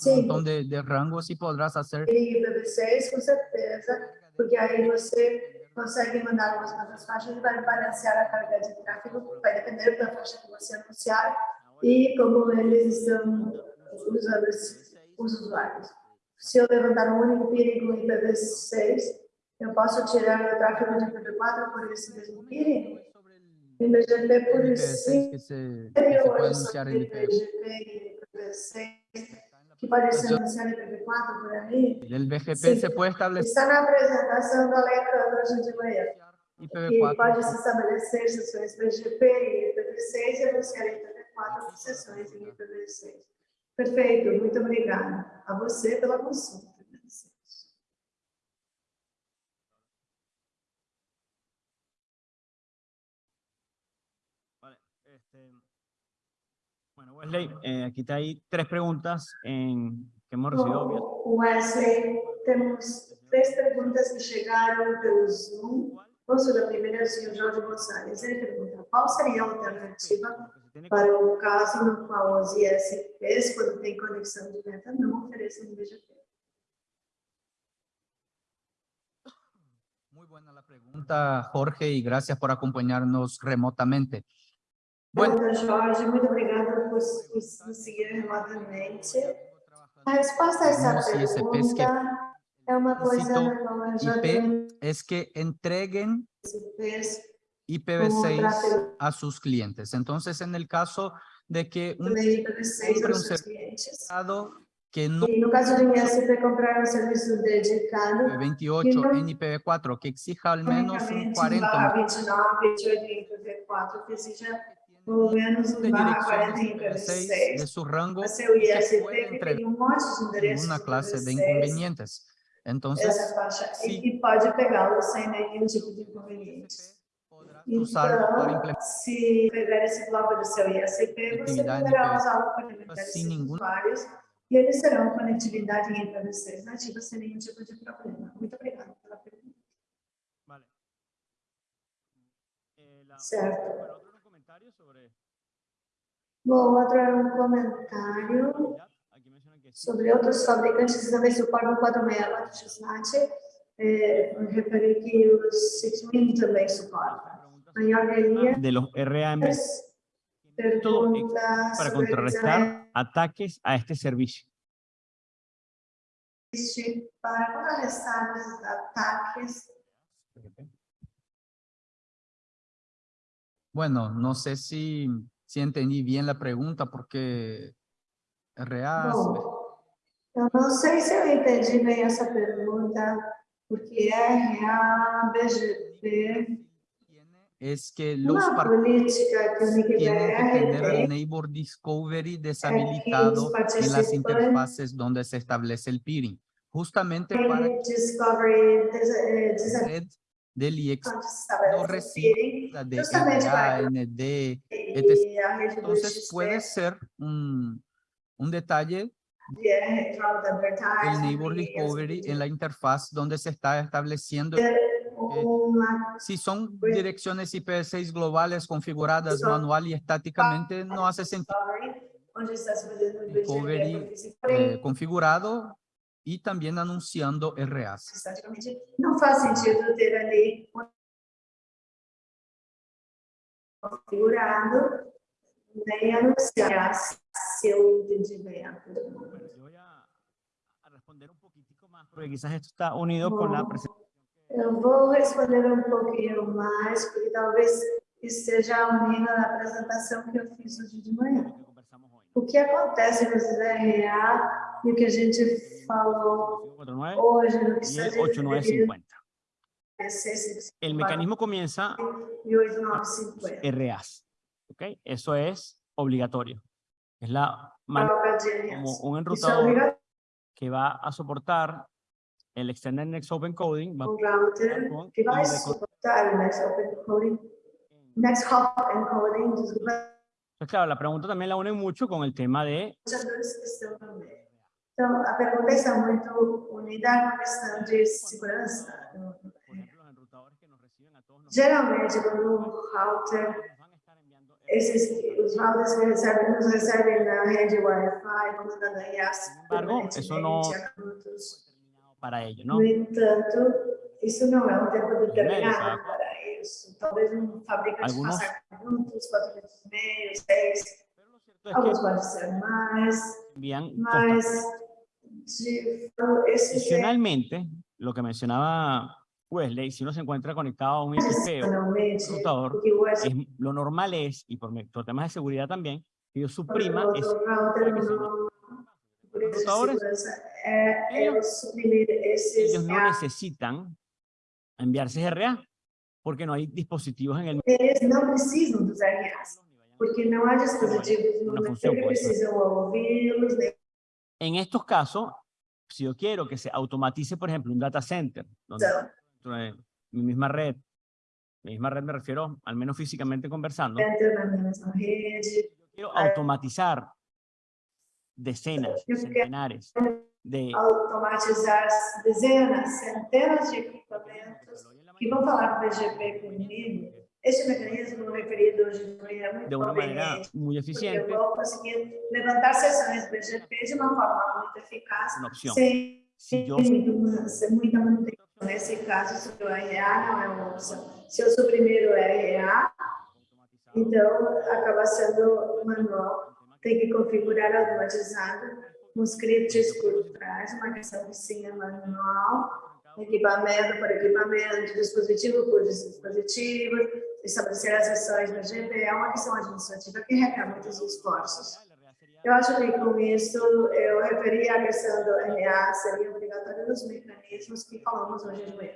[SPEAKER 2] Un
[SPEAKER 1] sim,
[SPEAKER 2] montón de, de rangos y podrás hacer
[SPEAKER 1] peering IPv6 com certeza, porque aí você consegue mandar umas quantas faixas e vai balancear a carga de tráfego, vai depender da faixa que você anunciar e como eles estão usando esse- os usuários. Se eu levantar um único peering com IPv6, eu posso tirar o tráfego de IPv4 por esse mesmo peering? Em BGP, por
[SPEAKER 2] IPv6
[SPEAKER 1] isso,
[SPEAKER 2] que
[SPEAKER 1] acho
[SPEAKER 2] anunciar
[SPEAKER 1] que
[SPEAKER 2] en IPv.
[SPEAKER 1] BGP e IPv6, que pode ser anunciado em IPv4 por aí,
[SPEAKER 2] El BGP se puede establecer
[SPEAKER 1] está na apresentação do Alejandro hoje de manhã. que
[SPEAKER 2] IPv4
[SPEAKER 1] pode se estabelecer sessões BGP e IPv6 e anunciar em IPv4 sessões em IPv6. Perfeito, muito obrigada. A você pela consulta.
[SPEAKER 5] Bueno, Wesley, eh, aquí te hay tres preguntas en, que hemos recibido.
[SPEAKER 1] Wesley, temos três perguntas que chegaram pelo Zoom. Posso da primeira, o senhor Jorge Gonçalves. Ele pergunta, qual seria a alternativa para o caso no qual os ISPs, quando tem conexão direta, não oferecem BGP?
[SPEAKER 2] Muy buena la pregunta, Jorge, y gracias por acompañarnos remotamente. Bueno,
[SPEAKER 1] Jorge, muito obrigada por por nos seguir remotamente. A resposta a essa
[SPEAKER 2] Alguns ISPs que
[SPEAKER 1] pergunta é uma coisa
[SPEAKER 2] citam
[SPEAKER 1] na qual eu já
[SPEAKER 2] IP
[SPEAKER 1] tenho
[SPEAKER 2] es que entreguen
[SPEAKER 1] ISPs
[SPEAKER 2] IPv6
[SPEAKER 1] tráfego.
[SPEAKER 2] a sus clientes. Entonces, en el caso de que un
[SPEAKER 1] também IPv6
[SPEAKER 2] Compre um
[SPEAKER 1] aos seus
[SPEAKER 2] ser-
[SPEAKER 1] clientes.
[SPEAKER 2] estado que no
[SPEAKER 1] E no caso de um ISP comprar um serviço dedicado,
[SPEAKER 2] 28 en IPv4, que exija al menos un
[SPEAKER 1] unicamente um
[SPEAKER 2] 40
[SPEAKER 1] barra 29, 28 em IPv4, que pelo menos
[SPEAKER 2] de
[SPEAKER 1] um barra 40 em
[SPEAKER 2] direcciones IPv6 de
[SPEAKER 1] IPv6,
[SPEAKER 2] su rango
[SPEAKER 1] ISP
[SPEAKER 2] puede entregar
[SPEAKER 1] um de endereços
[SPEAKER 2] ninguna clase de
[SPEAKER 1] IPv6,
[SPEAKER 2] inconvenientes. Entonces,
[SPEAKER 1] essa faixa,
[SPEAKER 2] sim.
[SPEAKER 1] e, e pode pegá-lo sem nenhum tipo de inconveniente. Então, se pegar esse bloco do seu ISP, você poderá
[SPEAKER 2] IPv6
[SPEAKER 1] usá-lo para alimentar esses
[SPEAKER 2] nenhum-
[SPEAKER 1] usuários e eles terão conectividade em IPv6 nativa sem nenhum tipo de problema. Muito obrigada pela pergunta.
[SPEAKER 5] Vale,
[SPEAKER 1] Certo.
[SPEAKER 5] bueno, otro comentario sobre
[SPEAKER 1] Bom, outro era um comentário
[SPEAKER 5] ya, aquí mencionan que sí,
[SPEAKER 1] sobre outros fabricantes que também suportam 464 Xnat. É, reparei que o 6000 também suporta.
[SPEAKER 5] preguntas
[SPEAKER 1] A Yorgelia
[SPEAKER 5] de los RAM todo ex-
[SPEAKER 1] pergunta
[SPEAKER 5] para
[SPEAKER 1] sobre
[SPEAKER 5] contrarrestar ataques a este servicio.
[SPEAKER 1] existe para contrarrestar os ataques.
[SPEAKER 2] Bueno, no sé si, si entendí bien la pregunta porque
[SPEAKER 1] Bom, eu não sei se eu entendi bem essa pergunta, porque RA, BGP,
[SPEAKER 2] es que los partidos tienen que tener el Neighbor Discovery deshabilitado en las interfaces donde se establece el peering, justamente para que
[SPEAKER 1] tem Discovery des, eh,
[SPEAKER 2] la red del IEX
[SPEAKER 1] onde se estabelece
[SPEAKER 2] no
[SPEAKER 1] o
[SPEAKER 2] reciba
[SPEAKER 1] peering,
[SPEAKER 2] de
[SPEAKER 1] justamente
[SPEAKER 2] RA,
[SPEAKER 1] para
[SPEAKER 2] ND,
[SPEAKER 1] e a rede do
[SPEAKER 2] entonces
[SPEAKER 1] XP,
[SPEAKER 2] puede ser un, un detalle
[SPEAKER 1] de Retrout
[SPEAKER 2] el
[SPEAKER 1] Advertising,
[SPEAKER 2] Neighbor
[SPEAKER 1] e
[SPEAKER 2] Discovery
[SPEAKER 1] assim
[SPEAKER 2] en la interfaz donde se está estableciendo
[SPEAKER 1] uma
[SPEAKER 2] Si son
[SPEAKER 1] Pues-
[SPEAKER 2] direcciones IPv6 globales configuradas
[SPEAKER 1] Son-
[SPEAKER 2] manual y estáticamente, no hace sentido.
[SPEAKER 1] Discovery, onde está se fazendo o
[SPEAKER 2] Discovery,
[SPEAKER 1] BGP, porque se
[SPEAKER 2] eh,
[SPEAKER 1] forem
[SPEAKER 2] configurado y también anunciando RAs.
[SPEAKER 1] não faz sentido ter ali configurado, nem anunciar, se eu entendi bem a pergunta.
[SPEAKER 5] Bueno, yo voy a, a responder un poquitico más, porque quizás esto está unido con la
[SPEAKER 1] Bom,
[SPEAKER 5] presentación.
[SPEAKER 1] Eu vou responder um pouquinho mais, porque talvez esteja unindo na apresentação que eu fiz hoje de manhã. O que acontece com os RA e o que a gente falou
[SPEAKER 5] 49
[SPEAKER 1] hoje no que
[SPEAKER 5] y
[SPEAKER 1] está
[SPEAKER 5] el
[SPEAKER 1] referido
[SPEAKER 5] 8950.
[SPEAKER 1] PC
[SPEAKER 5] El mecanismo comienza
[SPEAKER 1] 8950.
[SPEAKER 5] RAs. ¿ok? Eso es obligatorio. Es la como un enrutador que va a soportar el Extended Next Open Coding va
[SPEAKER 1] Next Open Coding, Next Hop Encoding, desculpa,
[SPEAKER 5] Entonces, claro, la pregunta también la une mucho con el tema de
[SPEAKER 1] Então, a pergunta está muito unida a questão de segurança.
[SPEAKER 5] nosotros.
[SPEAKER 1] Geralmente, quando um router Esses, os routers que recebem, nos recebem na rede Wi-Fi, comandando a IaaS
[SPEAKER 5] Sin embargo, eso no-
[SPEAKER 1] permanentemente a minutos.
[SPEAKER 5] determinado para ello, ¿no?
[SPEAKER 1] No entanto, isso não é um tempo determinado para isso. Talvez um fabricante faça minutos, quatro minutos e meio, seis, alguns podem ser mais, mas
[SPEAKER 5] Adicionalmente, lo que mencionaba Wesley, si uno se encuentra conectado a un IXP o
[SPEAKER 1] adicionalmente,
[SPEAKER 5] computador, es, lo normal es, y por, por temas de seguridad también, que yo suprima
[SPEAKER 1] de
[SPEAKER 5] computadores,
[SPEAKER 1] é
[SPEAKER 5] ellos- ellos no necesitan enviarse RA, porque no hay dispositivos en el
[SPEAKER 1] Eles não precisam dos RAs, porque não há dispositivos no
[SPEAKER 5] pode ser.
[SPEAKER 1] precisam ouvi-los,
[SPEAKER 5] En estos casos, si yo quiero que se automatice, por ejemplo, un data center, donde
[SPEAKER 1] são.
[SPEAKER 5] dentro de mi misma red, mi misma red me refiero al menos físicamente conversando,
[SPEAKER 1] rede.
[SPEAKER 5] yo quiero automatizar decenas, centenares de
[SPEAKER 1] automatizar dezenas, centenas de equipamentos que vão falar com o BGP comigo. Este mecanismo referido hoje de manhã é muito
[SPEAKER 5] de manera
[SPEAKER 1] conveniente,
[SPEAKER 5] muy
[SPEAKER 1] porque eu
[SPEAKER 5] eficiente,
[SPEAKER 1] vou conseguir levantar sessões BGP de uma forma muito eficaz, sem
[SPEAKER 5] yo
[SPEAKER 1] muito- sem muita manutenção. Nesse caso, se o RA não é uma opção. Se eu suprimir o RA, então acaba sendo manual. Tem que configurar automatizado, um script por trás, uma questão que sim é manual, equipamento por equipamento, dispositivo por dispositivo, estabelecer as sessões no GB, é uma questão administrativa que requer muitos esforços. Eu acho que com isso eu referi à questão do RA, seria obrigatório nos mecanismos que falamos hoje de manhã.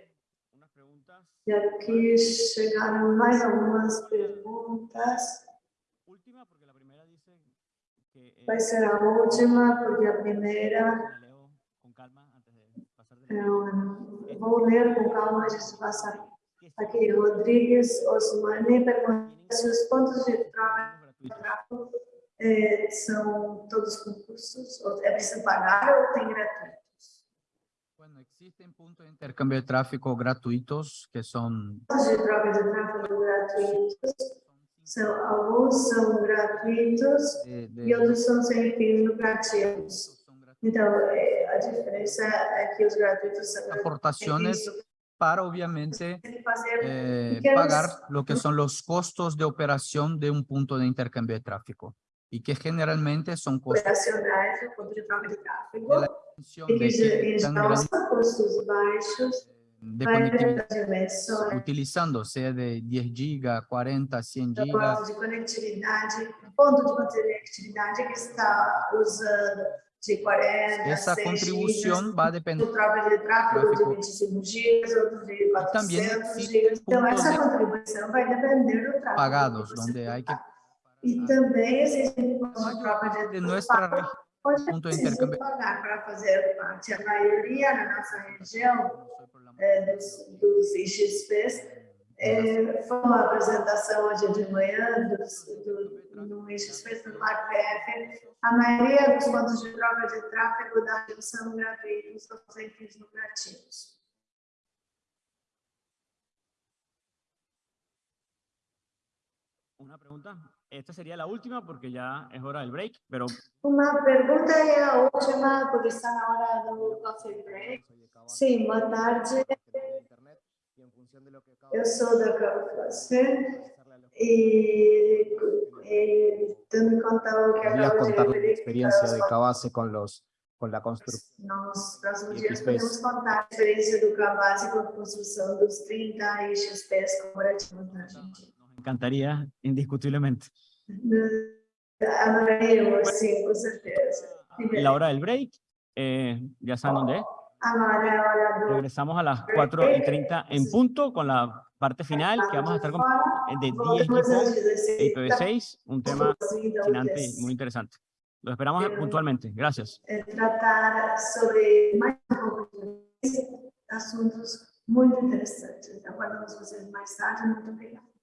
[SPEAKER 1] E aqui chegaram mais algumas perguntas. Vai ser a última, porque a primeira é uma... Vou ler com calma de passar. Aqui, Rodrigues Osmani pergunta se os pontos de
[SPEAKER 5] gratuito.
[SPEAKER 1] tráfego eh, são todos concursos, ou é preciso pagar ou tem gratuitos?
[SPEAKER 2] Bueno, Existen puntos de intercambio de tráfico gratuitos que son
[SPEAKER 1] Pontos de troca de tráfego gratuitos, são, alguns são gratuitos
[SPEAKER 2] de, de-
[SPEAKER 1] e outros são sem fins lucrativos. Então, é, a diferença é que os gratuitos são gratuitos.
[SPEAKER 2] aportaciones para obviamente
[SPEAKER 1] Tem que fazer
[SPEAKER 2] eh,
[SPEAKER 1] Pequenos-
[SPEAKER 2] pagar lo que son los costos de operación de un punto de intercambio de tráfico y que generalmente son costos
[SPEAKER 1] operacionais do ponto de troca de tráfego,
[SPEAKER 2] de la extensión
[SPEAKER 1] e
[SPEAKER 2] de
[SPEAKER 1] que
[SPEAKER 2] que
[SPEAKER 1] em
[SPEAKER 2] tan
[SPEAKER 1] geral
[SPEAKER 2] grande
[SPEAKER 1] são custos baixos
[SPEAKER 2] de
[SPEAKER 1] para
[SPEAKER 2] conectividad
[SPEAKER 1] as dimensões
[SPEAKER 2] utilizando, sea de 10 gigas, 40, 100
[SPEAKER 1] do
[SPEAKER 2] gigas,
[SPEAKER 1] ponto de conectividade, ponto de conectividade que está usando de 40,
[SPEAKER 2] esa
[SPEAKER 1] 100
[SPEAKER 2] contribución va a depender
[SPEAKER 1] de tráfego de
[SPEAKER 2] Tráfego.
[SPEAKER 1] 25 gigas, outro de
[SPEAKER 2] también
[SPEAKER 1] 400
[SPEAKER 2] existen
[SPEAKER 1] gigas. Então, essa contribuição vai depender do tráfego.
[SPEAKER 2] pagados,
[SPEAKER 1] você
[SPEAKER 2] donde hay que
[SPEAKER 1] pagar. E também existem de troca de
[SPEAKER 2] de nuestra región
[SPEAKER 1] onde
[SPEAKER 2] intercambio.
[SPEAKER 1] pagar para fazer parte. A maioria na nossa região é, dos, dos IXPs é, foi uma apresentação hoje de manhã do, no IXP do MarPF. A maioria dos pontos de troca de tráfego da região são gratuitos ou sem fins lucrativos.
[SPEAKER 5] Una pregunta. Esta sería la última porque ya es hora del break, pero
[SPEAKER 1] Uma pergunta e a última, porque está na hora do coffee break. Sim, boa tarde. Eu sou da Carflacer e, e tendo em conta o que
[SPEAKER 4] ¿Podrías
[SPEAKER 1] acabo de
[SPEAKER 4] contar la
[SPEAKER 1] referir,
[SPEAKER 4] experiencia de
[SPEAKER 1] os
[SPEAKER 4] Cabase con los con la construcción?
[SPEAKER 1] Nos próximos
[SPEAKER 4] E
[SPEAKER 1] dias
[SPEAKER 4] XPs.
[SPEAKER 1] podemos contar a experiência do Cabase com a construção dos 30 IXPs corporativos na Argentina.
[SPEAKER 5] nos encantaría indiscutiblemente.
[SPEAKER 1] Adoraríamos, sim, com certeza.
[SPEAKER 5] La hora del break, eh, ya saben dónde es.
[SPEAKER 1] Agora é a hora do
[SPEAKER 5] Regresamos a las 4 y 30 en punto con la parte final que vamos a estar con de 10
[SPEAKER 1] Voltamos às
[SPEAKER 5] GPON
[SPEAKER 1] 16
[SPEAKER 5] e IPv6, un tema
[SPEAKER 1] Sim, da
[SPEAKER 5] fascinante
[SPEAKER 1] UTS.
[SPEAKER 5] y muy interesante. Lo esperamos puntualmente. Gracias.
[SPEAKER 1] é tratar sobre mais um pouco de assuntos muito interessantes. Aguardamos vocês mais tarde. Muito obrigada.